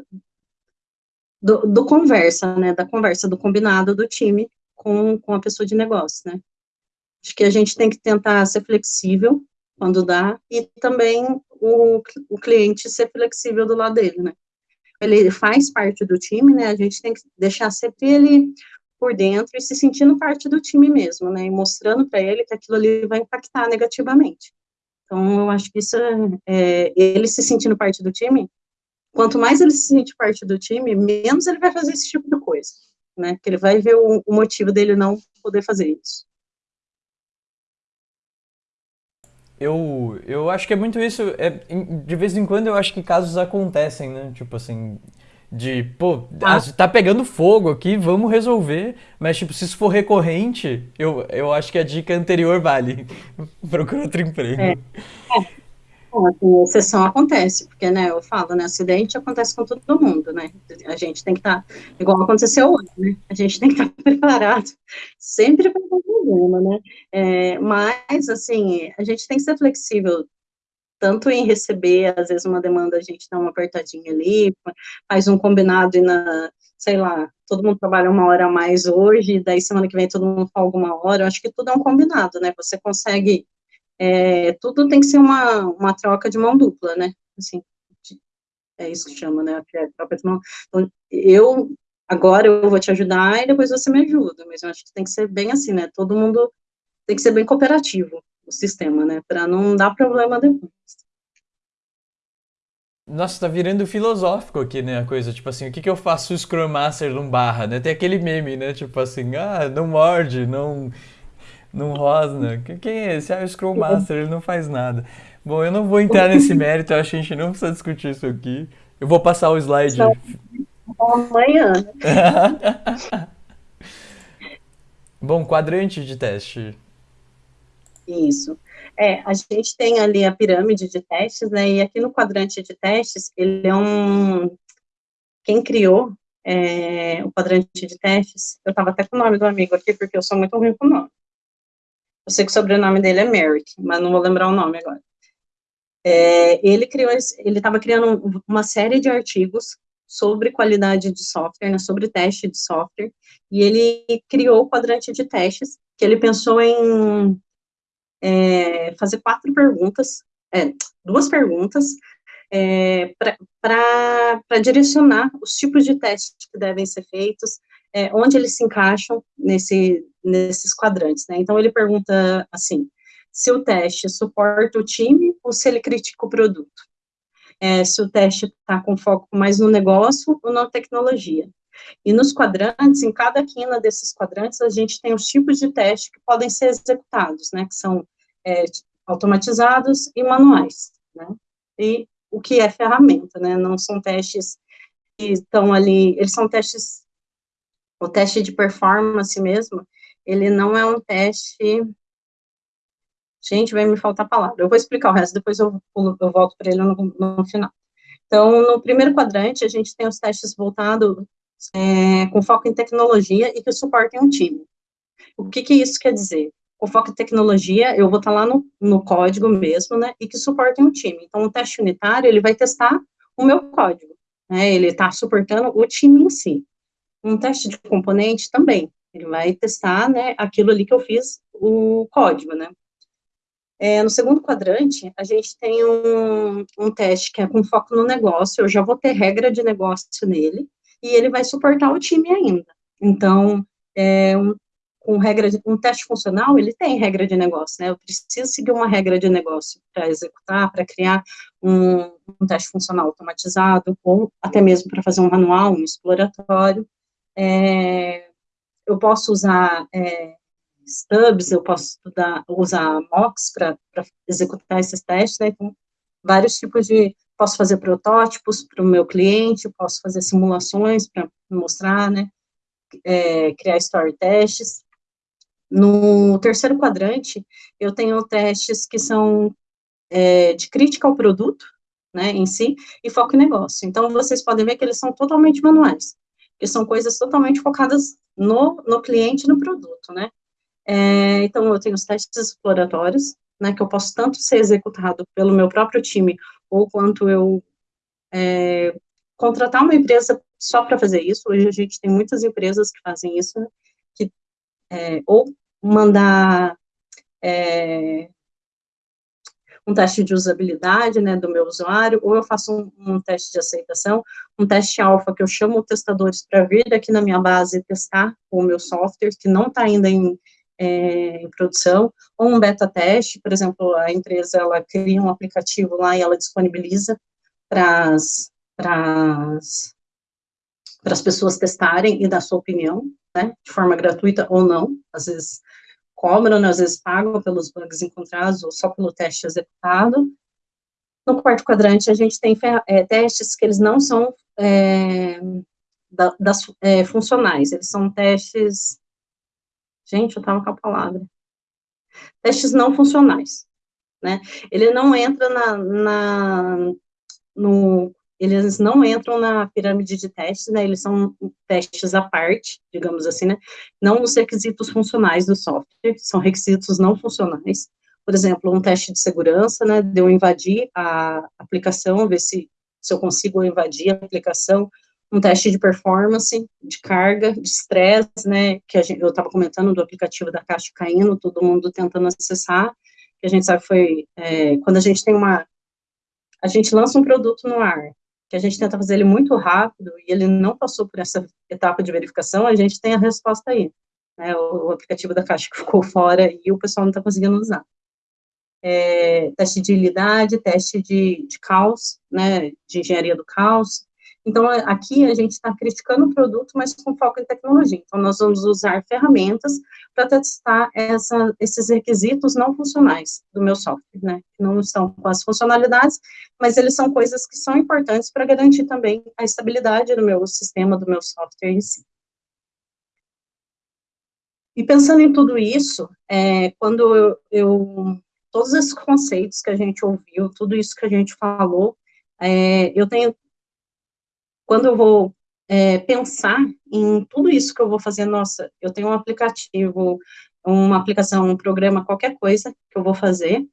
do, do, conversa, né, da conversa, do combinado do time com, com a pessoa de negócio, né. Acho que a gente tem que tentar ser flexível quando dá, e também o, o cliente ser flexível do lado dele, né ele faz parte do time, né, a gente tem que deixar sempre ele por dentro e se sentindo parte do time mesmo, né, e mostrando para ele que aquilo ali vai impactar negativamente. Então, eu acho que isso, é, ele se sentindo parte do time, quanto mais ele se sente parte do time, menos ele vai fazer esse tipo de coisa, né, que ele vai ver o, o motivo dele não poder fazer isso. Eu, eu acho que é muito isso. É, de vez em quando eu acho que casos acontecem, né? Tipo assim, de, pô, ah. tá pegando fogo aqui, vamos resolver. Mas, tipo, se isso for recorrente, eu, eu acho que a dica anterior vale. <laughs> Procura outro emprego. É. é. Bom, exceção acontece, porque, né, eu falo, né, acidente acontece com todo mundo, né, a gente tem que estar, tá, igual aconteceu hoje, né, a gente tem que estar tá <laughs> preparado, sempre para um problema, né, é, mas, assim, a gente tem que ser flexível, tanto em receber, às vezes, uma demanda, a gente dá uma apertadinha ali, faz um combinado e na, sei lá, todo mundo trabalha uma hora a mais hoje, daí semana que vem todo mundo folga uma hora, eu acho que tudo é um combinado, né, você consegue é, tudo tem que ser uma, uma troca de mão dupla, né? Assim, é isso que chama, né? Troca de mão. Então, eu, agora eu vou te ajudar e depois você me ajuda, mas eu acho que tem que ser bem assim, né? Todo mundo tem que ser bem cooperativo, o sistema, né? Para não dar problema depois. Nossa, tá virando filosófico aqui, né, a coisa, tipo assim, o que que eu faço o Scrum Master não barra, né? Tem aquele meme, né, tipo assim, ah, não morde, não não rosna. Quem é esse? Ah, o Scrum Master, ele não faz nada. Bom, eu não vou entrar nesse <laughs> mérito, eu acho que a gente não precisa discutir isso aqui. Eu vou passar o slide. Só amanhã. <laughs> Bom, quadrante de teste. Isso. É, a gente tem ali a pirâmide de testes, né, e aqui no quadrante de testes, ele é um... Quem criou é, o quadrante de testes, eu estava até com o nome do amigo aqui, porque eu sou muito ruim com o nome. Eu sei que o sobrenome dele é Merrick, mas não vou lembrar o nome agora. É, ele criou, ele estava criando uma série de artigos sobre qualidade de software, né, sobre teste de software, e ele criou o quadrante de testes, que ele pensou em é, fazer quatro perguntas, é, duas perguntas, é, para direcionar os tipos de testes que devem ser feitos, é, onde eles se encaixam nesse, nesses quadrantes, né? Então, ele pergunta assim, se o teste suporta o time ou se ele critica o produto. É, se o teste está com foco mais no negócio ou na tecnologia. E nos quadrantes, em cada quina desses quadrantes, a gente tem os tipos de teste que podem ser executados, né, que são é, automatizados e manuais, né, e o que é ferramenta, né, não são testes que estão ali, eles são testes, o teste de performance mesmo, ele não é um teste, gente, vai me faltar palavra, eu vou explicar o resto, depois eu, eu volto para ele no, no final. Então, no primeiro quadrante, a gente tem os testes voltados é, com foco em tecnologia e que suportem um time. O que, que isso quer dizer? Com foco em tecnologia, eu vou estar lá no, no código mesmo, né, e que suportem um time. Então, o teste unitário, ele vai testar o meu código, né, ele está suportando o time em si. Um teste de componente também, ele vai testar, né, aquilo ali que eu fiz, o código, né. É, no segundo quadrante, a gente tem um, um teste que é com foco no negócio, eu já vou ter regra de negócio nele, e ele vai suportar o time ainda. Então, é, um, com regra de, um teste funcional, ele tem regra de negócio, né? Eu preciso seguir uma regra de negócio para executar, para criar um, um, teste funcional automatizado, ou até mesmo para fazer um manual, um exploratório. É, eu posso usar é, stubs, eu posso estudar, usar mocks para executar esses testes, né? Então, vários tipos de posso fazer protótipos para o meu cliente, posso fazer simulações para mostrar, né, é, criar story testes. No terceiro quadrante, eu tenho testes que são é, de crítica ao produto, né, em si, e foco em negócio. Então, vocês podem ver que eles são totalmente manuais, que são coisas totalmente focadas no, no cliente e no produto, né. É, então, eu tenho os testes exploratórios, né, que eu posso tanto ser executado pelo meu próprio time, ou quanto eu é, contratar uma empresa só para fazer isso, hoje a gente tem muitas empresas que fazem isso, que, é, ou mandar é, um teste de usabilidade, né, do meu usuário, ou eu faço um, um teste de aceitação, um teste alfa que eu chamo testadores para vir aqui na minha base testar o meu software, que não está ainda em, é, em produção, ou um beta teste, por exemplo, a empresa, ela cria um aplicativo lá e ela disponibiliza para as pessoas testarem e dar sua opinião, né, de forma gratuita ou não, às vezes cobram, né, às vezes pagam pelos bugs encontrados ou só pelo teste executado. No quarto quadrante, a gente tem é, testes que eles não são é, da, das, é, funcionais, eles são testes Gente, eu estava com a palavra. Testes não funcionais, né? Ele não entra na, na no, eles não entram na pirâmide de testes, né? Eles são testes à parte, digamos assim, né? Não os requisitos funcionais do software, são requisitos não funcionais. Por exemplo, um teste de segurança, né? De eu invadir a aplicação, ver se, se eu consigo invadir a aplicação, um teste de performance, de carga, de estresse, né, que gente, eu estava comentando do aplicativo da Caixa caindo, todo mundo tentando acessar, que a gente sabe foi, é, quando a gente tem uma, a gente lança um produto no ar, que a gente tenta fazer ele muito rápido, e ele não passou por essa etapa de verificação, a gente tem a resposta aí, né, o, o aplicativo da Caixa <laughs> ficou fora e o pessoal não está conseguindo usar. É, teste de ilidade, teste de, de caos, né, de engenharia do caos, então, aqui a gente está criticando o produto, mas com foco em tecnologia. Então, nós vamos usar ferramentas para testar essa, esses requisitos não funcionais do meu software, né? Não estão com as funcionalidades, mas eles são coisas que são importantes para garantir também a estabilidade do meu sistema, do meu software em si. E pensando em tudo isso, é, quando eu, eu, todos esses conceitos que a gente ouviu, tudo isso que a gente falou, é, eu tenho quando eu vou é, pensar em tudo isso que eu vou fazer, nossa, eu tenho um aplicativo, uma aplicação, um programa, qualquer coisa que eu vou fazer,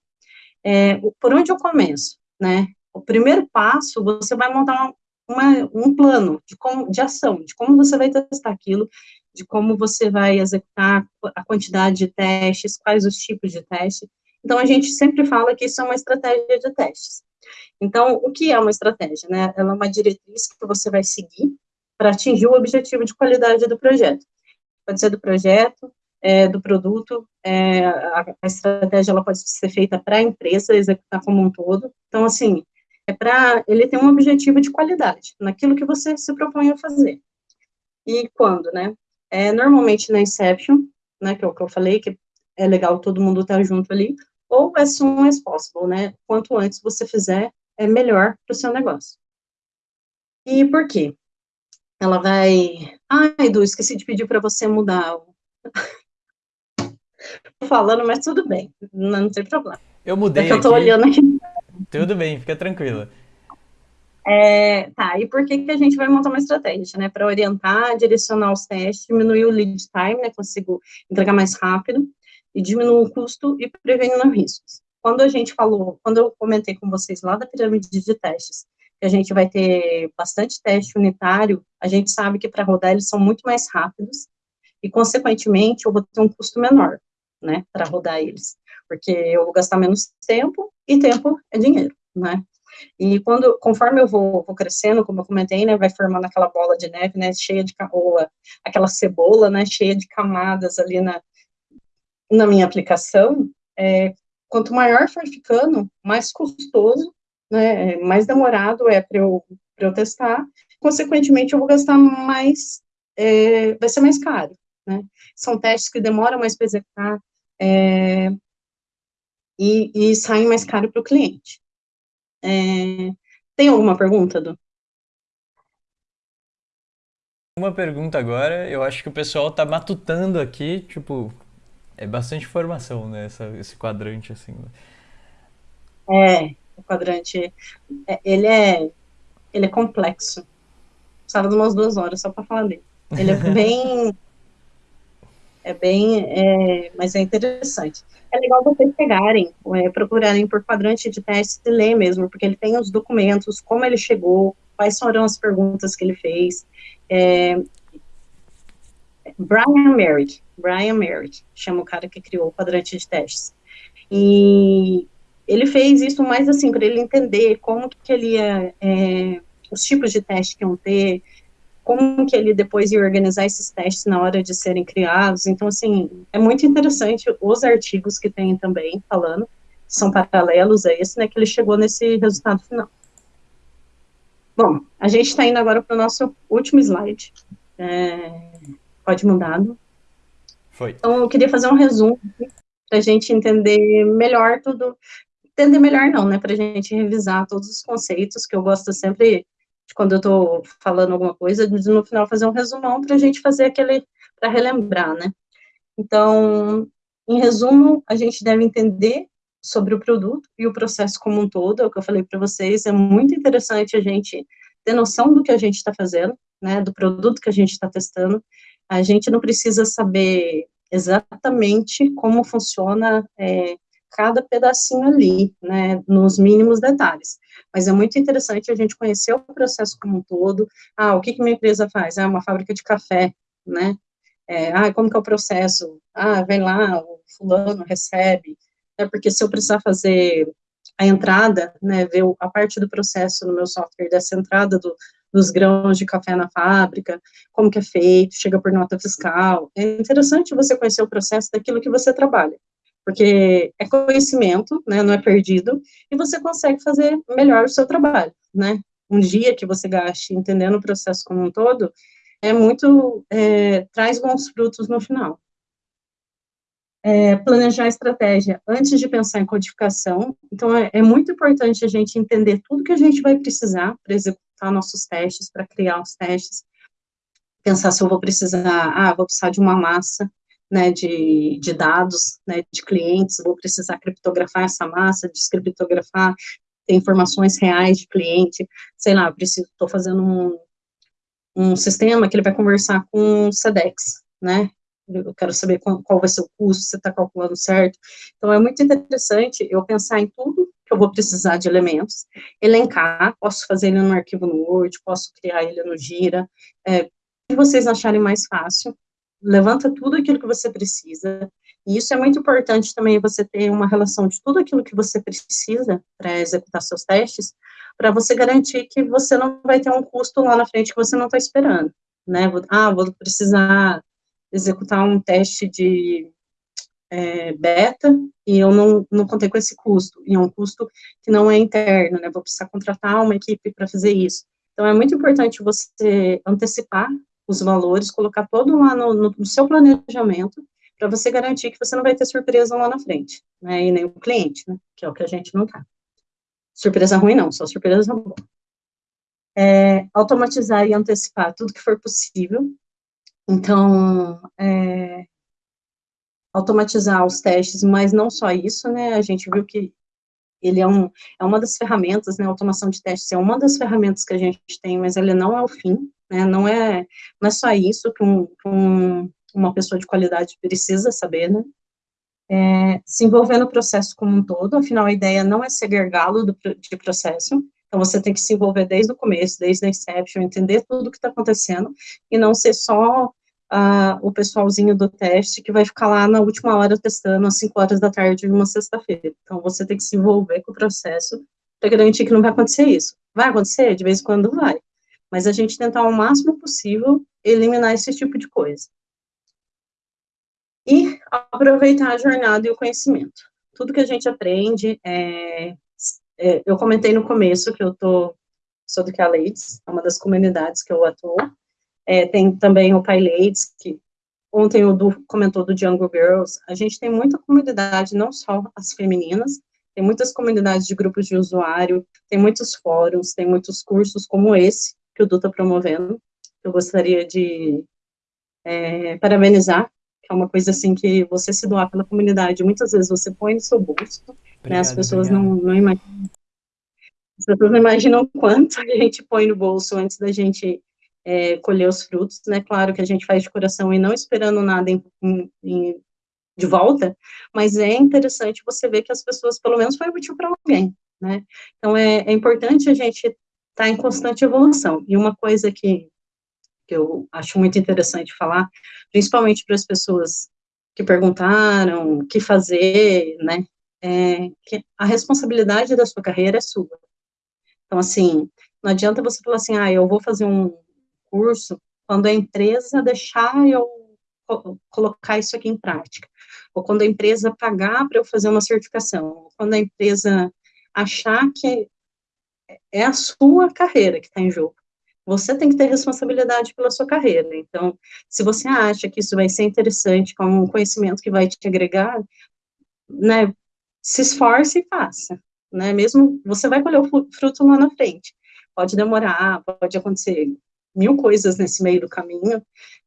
é, por onde eu começo, né? O primeiro passo, você vai montar uma, um plano de, como, de ação, de como você vai testar aquilo, de como você vai executar a quantidade de testes, quais os tipos de teste. Então, a gente sempre fala que isso é uma estratégia de testes. Então, o que é uma estratégia? Né? Ela é uma diretriz que você vai seguir para atingir o objetivo de qualidade do projeto. Pode ser do projeto, é, do produto, é, a, a, estratégia ela pode ser feita para a empresa executar como um todo. Então, assim, é para ele ter um objetivo de qualidade naquilo que você se propõe a fazer. E quando, né? É, normalmente na Inception, né, que é o que eu falei, que é legal todo mundo estar tá junto ali, ou as soon as possible, né? Quanto antes você fizer, é melhor para o seu negócio. E por quê? Ela vai. Ai, Edu, esqueci de pedir para você mudar. <laughs> Tô falando, mas tudo bem, não, não tem problema. Eu mudei. É que eu tô olhando aqui. Tudo bem, fica tranquila. É, tá, e por que, que a gente vai montar uma estratégia, né? Para orientar, direcionar os testes, diminuir o lead time, né? Consigo entregar mais rápido e diminuir o custo e prevenindo riscos. Quando a gente falou, quando eu comentei com vocês lá da pirâmide de testes, que a gente vai ter bastante teste unitário, a gente sabe que para rodar eles são muito mais rápidos e, consequentemente, eu vou ter um custo menor, né, para rodar eles, porque eu vou gastar menos tempo e tempo é dinheiro, né. E quando, conforme eu vou, vou crescendo, como eu comentei, né, vai formando aquela bola de neve, né, cheia de, ou aquela cebola, né, cheia de camadas ali na, na minha aplicação, é, quanto maior for ficando, mais custoso, né, mais demorado é para eu, eu testar, consequentemente eu vou gastar mais, é, vai ser mais caro, né, são testes que demoram mais para executar, é, e, e saem mais caro para o cliente. É, tem alguma pergunta, Du? Uma pergunta agora, eu acho que o pessoal tá matutando aqui, tipo, é bastante informação, né, essa, esse quadrante, assim. Né? É, o quadrante, é, ele é, ele é complexo. Precisava de umas duas horas só para falar dele. Ele é <laughs> bem, é bem, é, mas é interessante. É legal vocês pegarem, é, procurarem por quadrante de teste e ler mesmo, porque ele tem os documentos, como ele chegou, quais foram as perguntas que ele fez. É, Brian Merritt, Brian Merritt, chama o cara que criou o quadrante de testes. E ele fez isso mais assim, para ele entender como que ele ia, é, os tipos de testes que iam ter, como que ele depois ia organizar esses testes na hora de serem criados. Então, assim, é muito interessante os artigos que tem também falando, são paralelos a esse, né, que ele chegou nesse resultado final. Bom, a gente está indo agora para o nosso último slide. É, pode mudar. Foi. Então, eu queria fazer um resumo para a gente entender melhor tudo. Entender melhor não, né? Para a gente revisar todos os conceitos, que eu gosto sempre, de quando eu estou falando alguma coisa, de no final fazer um resumão para a gente fazer aquele, para relembrar, né? Então, em resumo, a gente deve entender sobre o produto e o processo como um todo, é o que eu falei para vocês, é muito interessante a gente ter noção do que a gente está fazendo, né, do produto que a gente está testando, a gente não precisa saber exatamente como funciona é, cada pedacinho ali, né, nos mínimos detalhes. Mas é muito interessante a gente conhecer o processo como um todo. Ah, o que que minha empresa faz? Ah, uma fábrica de café, né? É, ah, como que é o processo? Ah, vem lá, o fulano recebe. É porque se eu precisar fazer a entrada, né, ver a parte do processo no meu software dessa entrada do, dos grãos de café na fábrica, como que é feito, chega por nota fiscal. É interessante você conhecer o processo daquilo que você trabalha, porque é conhecimento, né, não é perdido, e você consegue fazer melhor o seu trabalho, né. Um dia que você gaste entendendo o processo como um todo, é muito, é, traz bons frutos no final. É, planejar a estratégia antes de pensar em codificação. Então, é, é, muito importante a gente entender tudo que a gente vai precisar para executar executar nossos testes, para criar os testes, pensar se eu vou precisar, ah, vou precisar de uma massa, né, de, de dados, né, de clientes, vou precisar criptografar essa massa, descriptografar informações reais de cliente, sei lá, preciso, estou fazendo um, um sistema que ele vai conversar com o SEDEX, né, eu quero saber qual, vai ser o custo, você está calculando certo, então é muito interessante eu pensar em tudo eu vou precisar de elementos, elencar, posso fazer ele no arquivo no Word, posso criar ele no Gira, é, o que vocês acharem mais fácil, levanta tudo aquilo que você precisa, e isso é muito importante também, você ter uma relação de tudo aquilo que você precisa para executar seus testes, para você garantir que você não vai ter um custo lá na frente que você não está esperando, né, ah, vou precisar executar um teste de é, beta, e eu não, não contei com esse custo, e é um custo que não é interno, né, vou precisar contratar uma equipe para fazer isso. Então, é muito importante você antecipar os valores, colocar todo lá no, no seu planejamento, para você garantir que você não vai ter surpresa lá na frente, né, e nem o cliente, né, que é o que a gente não tá. Surpresa ruim não, só surpresa boa. É, automatizar e antecipar tudo que for possível, então, é, automatizar os testes, mas não só isso, né, a gente viu que ele é, um, é uma das ferramentas, né, automação de testes é uma das ferramentas que a gente tem, mas ele não é o fim, né, não é, não é só isso que um, que um, uma pessoa de qualidade precisa saber, né, é, se envolver no processo como um todo, afinal a ideia não é ser gargalo de processo, então você tem que se envolver desde o começo, desde a inception, entender tudo o que está acontecendo, e não ser só o pessoalzinho do teste que vai ficar lá na última hora testando às 5 horas da tarde de uma sexta-feira. Então, você tem que se envolver com o processo para garantir que não vai acontecer isso. Vai acontecer? De vez em quando vai. Mas a gente tentar o máximo possível eliminar esse tipo de coisa. E aproveitar a jornada e o conhecimento. Tudo que a gente aprende, é, é, eu comentei no começo que eu tô, sou do Caledes, é uma das comunidades que eu atuo, é, tem também o PyLadies, que ontem o Du comentou do Jungle Girls. A gente tem muita comunidade, não só as femininas, tem muitas comunidades de grupos de usuário, tem muitos fóruns, tem muitos cursos como esse que o Du está promovendo. Eu gostaria de é, parabenizar, que é uma coisa assim que você se doar pela comunidade, muitas vezes você põe no seu bolso, né, as pessoas não, não imaginam as pessoas não imaginam quanto <laughs> a gente põe no bolso antes da gente é, colher os frutos, né? Claro que a gente faz de coração e não esperando nada em, em, de volta, mas é interessante você ver que as pessoas, pelo menos, foi útil para alguém, né? Então, é, é importante a gente estar tá em constante evolução. E uma coisa que, que eu acho muito interessante falar, principalmente para as pessoas que perguntaram o que fazer, né? É que a responsabilidade da sua carreira é sua. Então, assim, não adianta você falar assim, ah, eu vou fazer um, curso quando a empresa deixar eu colocar isso aqui em prática, ou quando a empresa pagar para eu fazer uma certificação, ou quando a empresa achar que é a sua carreira que está em jogo. Você tem que ter responsabilidade pela sua carreira. Então, se você acha que isso vai ser interessante, como um conhecimento que vai te agregar, né, se esforce e faça, né, mesmo, você vai colher o fruto lá na frente. Pode demorar, pode acontecer mil coisas nesse meio do caminho,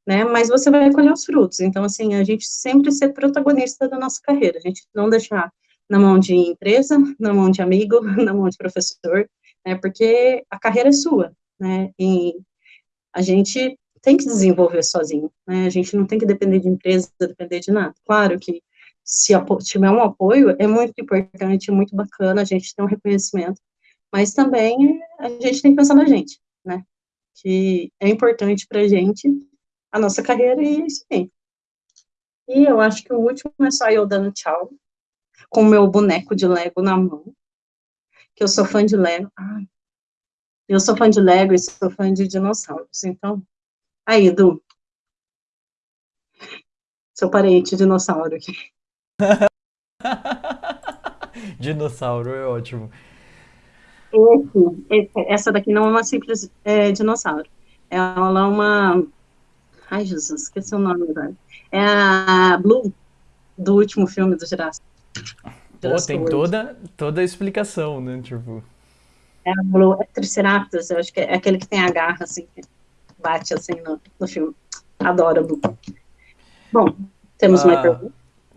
né, mas você vai colher os frutos. Então, assim, a gente sempre ser protagonista da nossa carreira, a gente não deixar na mão de empresa, <laughs> na mão de amigo, <laughs> na mão de professor, né, porque a carreira é sua, né, e a gente tem que desenvolver sozinho, né, a gente não tem que depender de empresa, depender de nada. Claro que se tiver um apoio, é muito importante, muito bacana a gente ter um reconhecimento, mas também a gente tem que pensar na gente, né, que é importante para a gente, a nossa carreira e isso aí. E eu acho que o último é só eu dando tchau, com o meu boneco de Lego na mão, que eu sou fã de Lego. Ah, eu sou fã de Lego e sou fã de dinossauros, então, aí, Edu, seu parente dinossauro aqui. <laughs> dinossauro é ótimo. Esse, essa daqui não é uma simples é, dinossauro. Ela é uma. Ai, Jesus, esqueci o nome agora. É a Blue, do último filme do Jurassic. Pô, tem toda, toda a explicação, né? Tipo. É a Blue, é Triceratops, eu acho que é aquele que tem a garra, assim, que bate assim no, no filme. Adoro a Blue. Bom, temos ah, mais perguntas?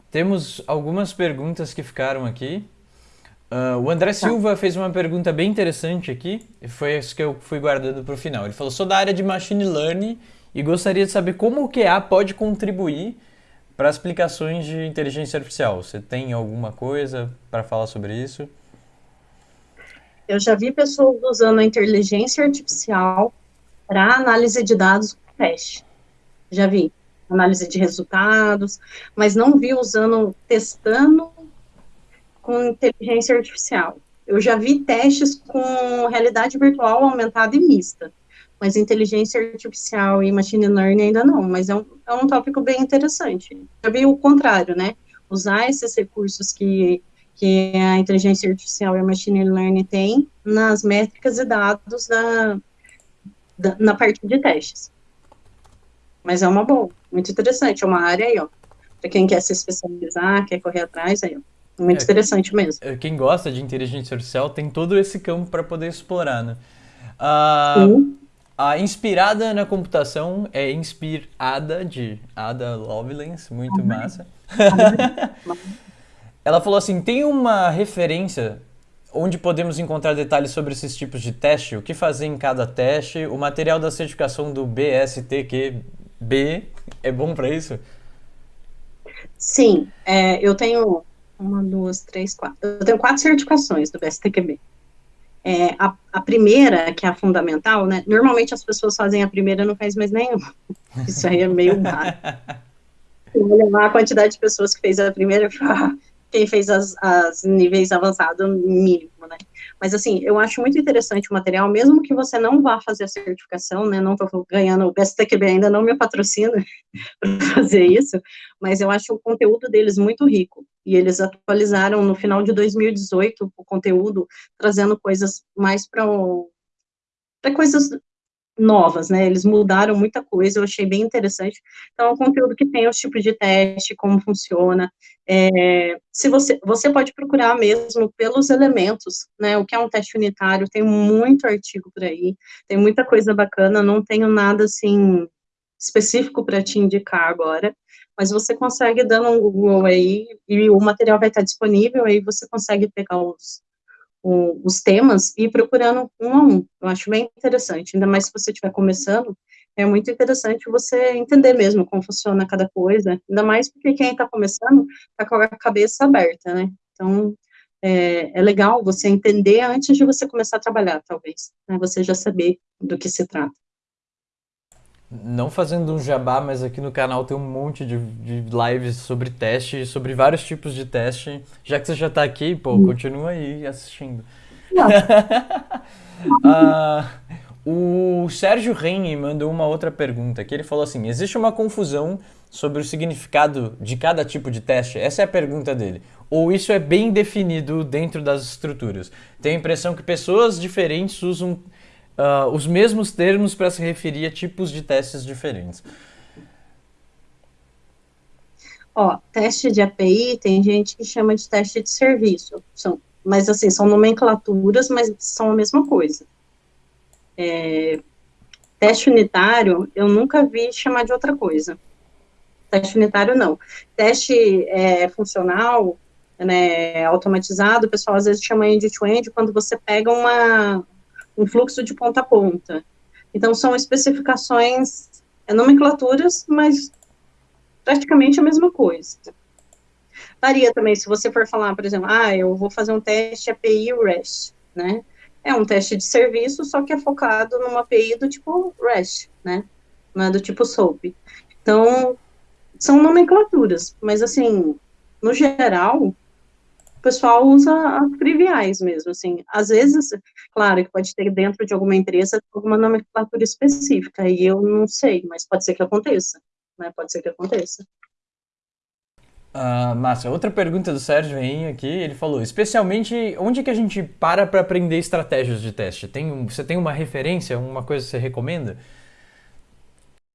Temos algumas perguntas que ficaram aqui. Uh, o André tá. Silva fez uma pergunta bem interessante aqui, e foi isso que eu fui guardando para o final. Ele falou: sou da área de machine learning e gostaria de saber como o QA pode contribuir para as aplicações de inteligência artificial. Você tem alguma coisa para falar sobre isso? Eu já vi pessoas usando a inteligência artificial para análise de dados com teste. Já vi. Análise de resultados, mas não vi usando, testando com inteligência artificial. Eu já vi testes com realidade virtual aumentada e mista, mas inteligência artificial e machine learning ainda não, mas é um, é um tópico bem interessante. Já vi o contrário, né? Usar esses recursos que, que a inteligência artificial e a machine learning têm nas métricas e dados da, da, na parte de testes. Mas é uma boa, muito interessante, é uma área aí, ó, para quem quer se especializar, quer correr atrás, aí, ó, muito é, interessante mesmo. É, quem gosta de inteligência artificial tem todo esse campo para poder explorar, né? A Inspirada na Computação é inspirada de Ada Lovelace, muito uhum. massa. <laughs> Ela falou assim: tem uma referência onde podemos encontrar detalhes sobre esses tipos de teste, o que fazer em cada teste, o material da certificação do BSTQB é bom para isso? Sim, é, eu tenho uma, duas, três, quatro. Eu tenho quatro certificações do BSTQB. É, a, a, primeira, que é a fundamental, né? Normalmente as pessoas fazem a primeira e não faz mais nenhuma. <laughs> Isso aí é meio raro. Olha a quantidade de pessoas que fez a primeira, quem fez as, as níveis avançados mínimo, né? Mas assim, eu acho muito interessante o material, mesmo que você não vá fazer a certificação, né? Não estou ganhando, o BSTQB ainda não me patrocina <laughs> para fazer isso, mas eu acho o conteúdo deles muito rico. E eles atualizaram no final de 2018 o conteúdo, trazendo coisas mais para coisas novas, né? Eles mudaram muita coisa, eu achei bem interessante. Então, é um conteúdo que tem os tipos de teste, como funciona. É, se você, você pode procurar mesmo pelos elementos, né? O que é um teste unitário, tem muito artigo por aí, tem muita coisa bacana, não tenho nada assim específico para te indicar agora, mas você consegue dando um Google aí e o material vai estar disponível, aí você consegue pegar os, o, os temas e ir procurando um a um. Eu acho bem interessante, ainda mais se você estiver começando, é muito interessante você entender mesmo como funciona cada coisa, ainda mais porque quem está começando está com a cabeça aberta, né? Então, é, é, legal você entender antes de você começar a trabalhar, talvez, né? Você já saber do que se trata. Não fazendo um jabá, mas aqui no canal tem um monte de, de lives sobre teste, sobre vários tipos de teste. Já que você já está aqui, pô, hum. continua aí assistindo. uh, <laughs> o Sérgio Reine mandou uma outra pergunta, que ele falou assim, existe uma confusão sobre o significado de cada tipo de teste? Essa é a pergunta dele. Ou isso é bem definido dentro das estruturas? Tenho a impressão que pessoas diferentes usam uh, os mesmos termos para se referir a tipos de testes diferentes. Ó, teste de API tem gente que chama de teste de serviço, são, mas assim, são nomenclaturas, mas são a mesma coisa. É, teste unitário, eu nunca vi chamar de outra coisa. Teste unitário, não. Teste é, funcional, né, automatizado, o pessoal às vezes chama end-to-end, -end, quando você pega uma, um fluxo de ponta a ponta. Então, são especificações, é, nomenclaturas, mas praticamente a mesma coisa. Varia também, se você for falar, por exemplo, ah, eu vou fazer um teste API REST, né? É um teste de serviço, só que é focado numa API do tipo REST, né? Não é do tipo SOAP. Então, são nomenclaturas, mas assim, no geral, o pessoal usa as triviais mesmo, assim. Às vezes, claro, que pode ter dentro de alguma empresa alguma nomenclatura específica, e eu não sei, mas pode ser que aconteça, né? Pode ser que aconteça. Uh, Márcia, outra pergunta do Sérgio Rainha aqui, ele falou, especialmente, onde que a gente para para aprender estratégias de teste? Tem um, você tem uma referência, uma coisa que você recomenda?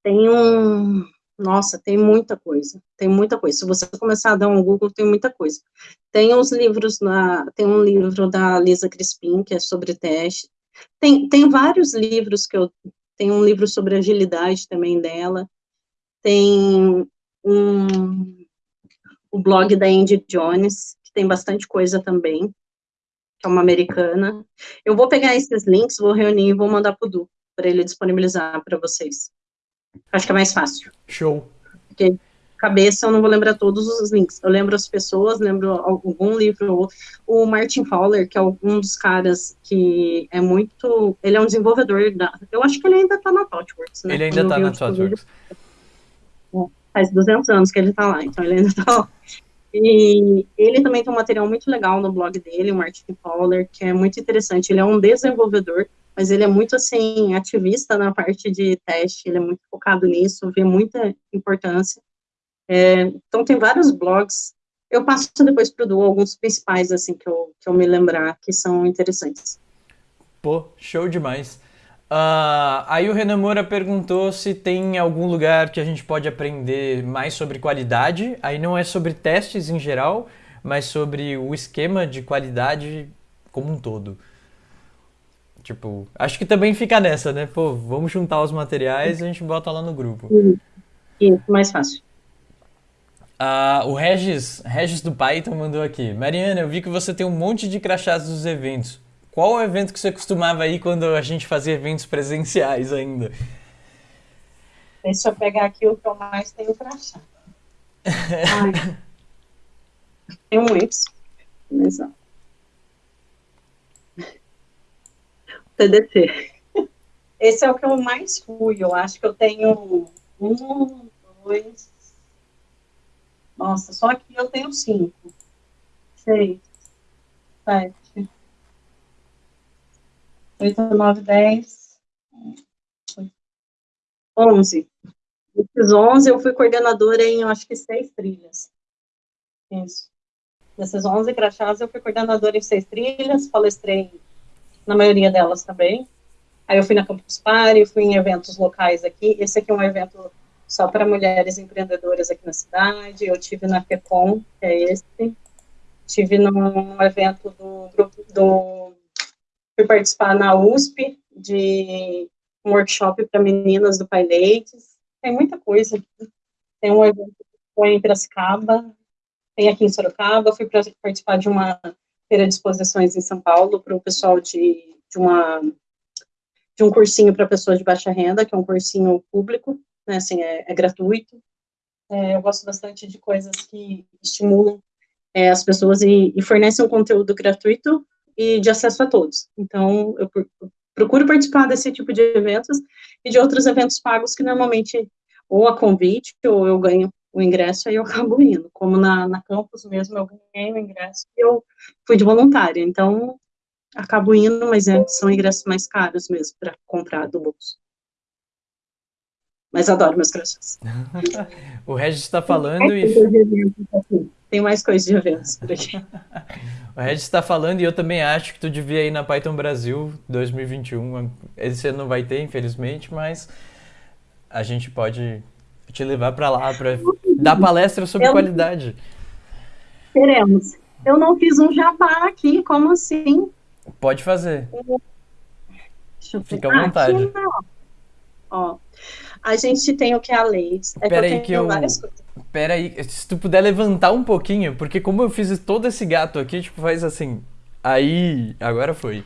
Tem um, nossa, tem muita coisa, tem muita coisa. Se você começar a dar um Google, tem muita coisa. Tem uns livros, na, tem um livro da Lisa Crispim, que é sobre teste. Tem, tem vários livros que eu, tem um livro sobre agilidade também dela. Tem um, o blog da Andy Jones, que tem bastante coisa também, que é uma americana. Eu vou pegar esses links, vou reunir e vou mandar para o Du, para ele disponibilizar para vocês. Acho que é mais fácil. Show. Porque cabeça eu não vou lembrar todos os links. Eu lembro as pessoas, lembro algum livro. O Martin Fowler, que é um dos caras que é muito. Ele é um desenvolvedor da. Eu acho que ele ainda tá na ThoughtWorks, né? Ele ainda tá na ThoughtWorks. Faz 200 anos que ele tá lá, então ele ainda tá lá. E ele também tem um material muito legal no blog dele, o Martin Fowler, que é muito interessante. Ele é um desenvolvedor, mas ele é muito, assim, ativista na parte de teste, ele é muito focado nisso, vê muita importância. É, então, tem vários blogs. Eu passo depois para o Du alguns principais, assim, que eu, que eu me lembrar, que são interessantes. Pô, show demais. Uh, aí o Renan Moura perguntou se tem algum lugar que a gente pode aprender mais sobre qualidade. Aí não é sobre testes em geral, mas sobre o esquema de qualidade como um todo. Tipo, acho que também fica nessa, né? Pô, vamos juntar os materiais e a gente bota lá no grupo. Isso, mais fácil. Uh, o Regis, Regis do Python mandou aqui. Mariana, eu vi que você tem um monte de crachás dos eventos. Qual o evento que você costumava ir quando a gente fazia eventos presenciais ainda? Deixa eu pegar aqui o que eu mais tenho crachá. <laughs> tem muitos. Mas, ó. TDT. Esse é o que eu mais fui. Eu acho que eu tenho um, dois, nossa, só aqui eu tenho cinco, seis, sete, oito, nove, dez, onze. Desses onze, eu fui coordenadora em, eu acho que, seis trilhas. Isso. Desses onze crachás, eu fui coordenadora em seis trilhas, palestrei na maioria delas também. Aí eu fui na Campus Party, fui em eventos locais aqui. Esse aqui é um evento só para mulheres empreendedoras aqui na cidade. Eu tive na FECOM, que é esse. Tive num evento do grupo do fui participar na USP de um workshop para meninas do Pai Leites. Tem muita coisa. Tem um evento que foi em Piracicaba, tem aqui em Sorocaba. Fui participar de uma feira de exposições em São Paulo para o pessoal de, de uma de um cursinho para pessoas de baixa renda, que é um cursinho público, né, assim, é, é gratuito. É, eu gosto bastante de coisas que estimulam é, as pessoas e, e, fornecem um conteúdo gratuito e de acesso a todos. Então, eu procuro participar desse tipo de eventos e de outros eventos pagos que normalmente ou a convite ou eu ganho o ingresso e eu <laughs> acabo indo. Como na, na campus mesmo, eu ganhei o ingresso e eu fui de voluntária. Então, acabo indo, mas é, são ingressos mais caros mesmo para comprar do bolso mas adoro meus crachás. <laughs> o Regis está falando e. Tem mais coisas de eventos por aqui. <laughs> o Regis está falando e eu também acho que tu devia ir na Python Brasil 2021. Esse ano não vai ter, infelizmente, mas a gente pode te levar para lá para dar palestra sobre eu... qualidade. Queremos. Eu não fiz um jabá aqui, como assim? Pode fazer. Fica à vontade. Aqui, ó, a gente tem o que é a lei. É Pera aí que eu... Pera aí, se tu puder levantar um pouquinho, porque como eu fiz todo esse gato aqui, tipo, faz assim... Aí, agora foi.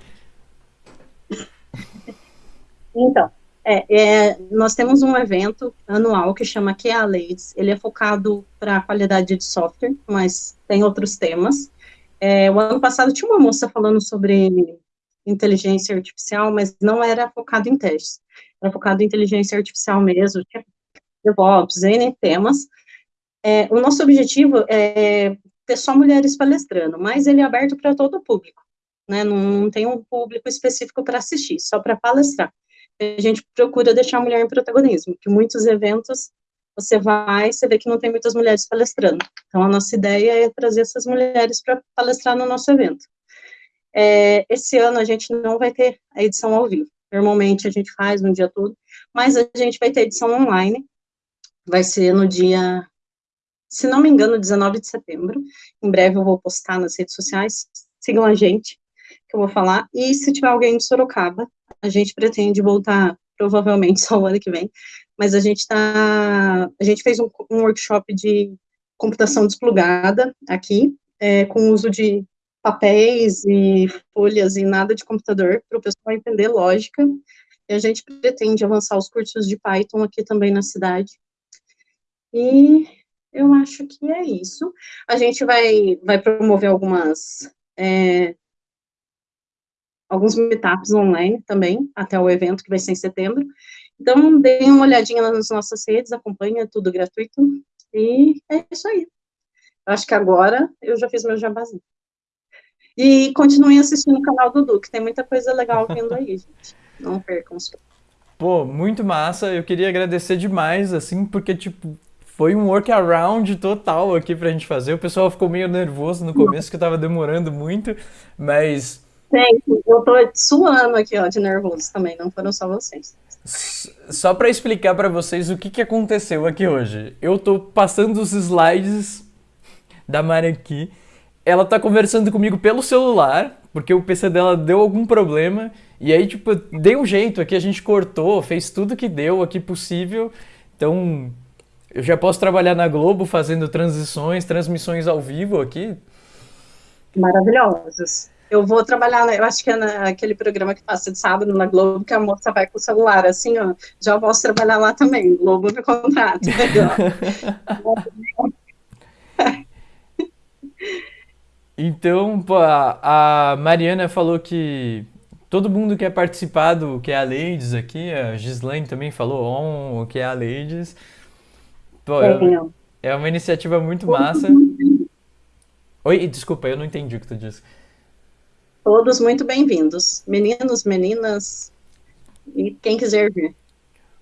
Então, é, é, nós temos um evento anual que chama QA Leads. Ele é focado para a qualidade de software, mas tem outros temas. É, o ano passado tinha uma moça falando sobre inteligência artificial, mas não era focado em testes era focado em inteligência artificial mesmo, DevOps, N temas. É, o nosso objetivo é ter só mulheres palestrando, mas ele é aberto para todo o público, né? Não, não tem um público específico para assistir, só para palestrar. A gente procura deixar a mulher em protagonismo, que muitos eventos você vai, você vê que não tem muitas mulheres palestrando. Então, a nossa ideia é trazer essas mulheres para palestrar no nosso evento. É, esse ano a gente não vai ter a edição ao vivo, Normalmente a gente faz no dia todo, mas a gente vai ter edição online. Vai ser no dia, se não me engano, 19 de setembro. Em breve eu vou postar nas redes sociais. Sigam a gente, que eu vou falar. E se tiver alguém de Sorocaba, a gente pretende voltar provavelmente <laughs> só o ano que vem. Mas a gente tá, a gente fez um, um workshop de computação desplugada aqui, é, com uso de papéis e folhas e nada de computador para o pessoal entender lógica. E a gente pretende avançar os cursos de Python aqui também na cidade. E eu acho que é isso. A gente vai, vai promover algumas, é, alguns meetups online também, até o evento que vai ser em setembro. Então, deem uma olhadinha nas nossas redes, acompanha, tudo gratuito, e é isso aí. Acho que agora eu já fiz meu jabazinho. E continuem assistindo o canal do Duque, tem muita coisa legal vindo aí, gente. Não percam os Pô, muito massa. Eu queria agradecer demais, assim, porque, tipo, foi um workaround total aqui pra gente fazer. O pessoal ficou meio nervoso no começo, que tava demorando muito, mas. Gente, eu tô suando aqui, ó, de nervoso também, não foram só vocês. Só para explicar para vocês o que, que aconteceu aqui hoje. Eu tô passando os slides da Mari aqui. Ela tá conversando comigo pelo celular, porque o PC dela deu algum problema. E aí, tipo, deu um jeito aqui, a gente cortou, fez tudo que deu aqui possível. Então, eu já posso trabalhar na Globo fazendo transições, transmissões ao vivo aqui. Maravilhosos. Eu vou trabalhar, eu acho que é naquele programa que passa de sábado na Globo, que a moça vai com o celular, assim, ó, já posso trabalhar lá também, Globo me contrato. <laughs> então, a Mariana falou que todo mundo quer participar do que é a Ladies aqui, a Gislaine também falou on o que é a Ladies. Pô, é, é uma iniciativa muito massa. Oi, desculpa, eu não entendi o que tu disse. Todos muito bem-vindos. Meninos, meninas e quem quiser vir.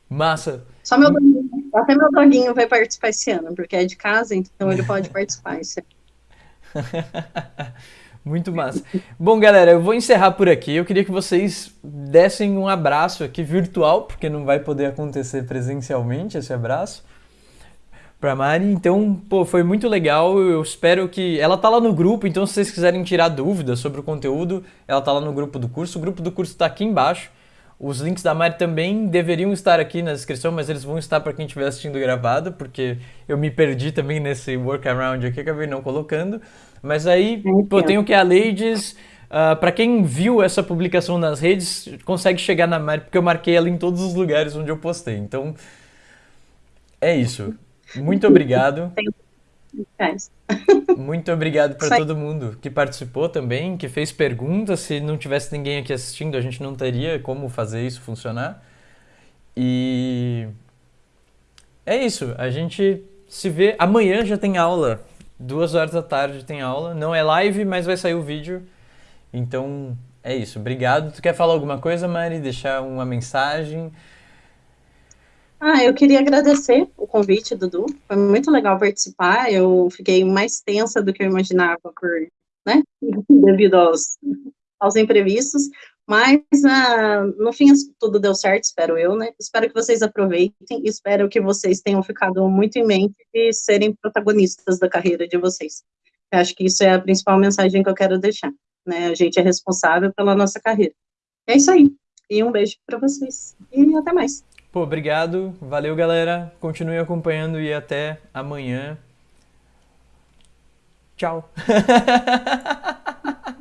Massa. Só meu doguinho, até meu doguinho vai participar esse ano, porque é de casa, então ele pode participar esse ano. <laughs> Muito massa. Bom, galera, eu vou encerrar por aqui. Eu queria que vocês dessem um abraço aqui virtual, porque não vai poder acontecer presencialmente esse abraço pra Mari. Então, pô, foi muito legal. Eu espero que. Ela tá lá no grupo, então se vocês quiserem tirar dúvidas sobre o conteúdo, ela tá lá no grupo do curso. O grupo do curso tá aqui embaixo. Os links da Mari também deveriam estar aqui na descrição, mas eles vão estar para quem estiver assistindo gravado, porque eu me perdi também nesse workaround aqui, acabei não colocando. Mas aí, pô, tem o que a Ladies. Uh, para quem viu essa publicação nas redes, consegue chegar na Mari, porque eu marquei ela em todos os lugares onde eu postei. Então, é isso. Muito obrigado. <laughs> Muito obrigado para todo mundo que participou também, que fez perguntas. Se não tivesse ninguém aqui assistindo, a gente não teria como fazer isso funcionar. E é isso. A gente se vê. Amanhã já tem aula. Duas horas da tarde tem aula. Não é live, mas vai sair o vídeo. Então é isso. Obrigado. Tu quer falar alguma coisa, Mari? Deixar uma mensagem? Ah, eu queria agradecer o convite, Dudu. Foi muito legal participar. Eu fiquei mais tensa do que eu imaginava por, né, <laughs> devido aos, aos imprevistos. Mas, ah, no fim, tudo deu certo, espero eu, né? Espero que vocês aproveitem, espero que vocês tenham ficado muito em mente e serem protagonistas da carreira de vocês. Eu acho que isso é a principal mensagem que eu quero deixar, né? A gente é responsável pela nossa carreira. É isso aí. E um beijo para vocês. E até mais. Pô, obrigado. Valeu, galera. Continue acompanhando e até amanhã. Tchau. <laughs>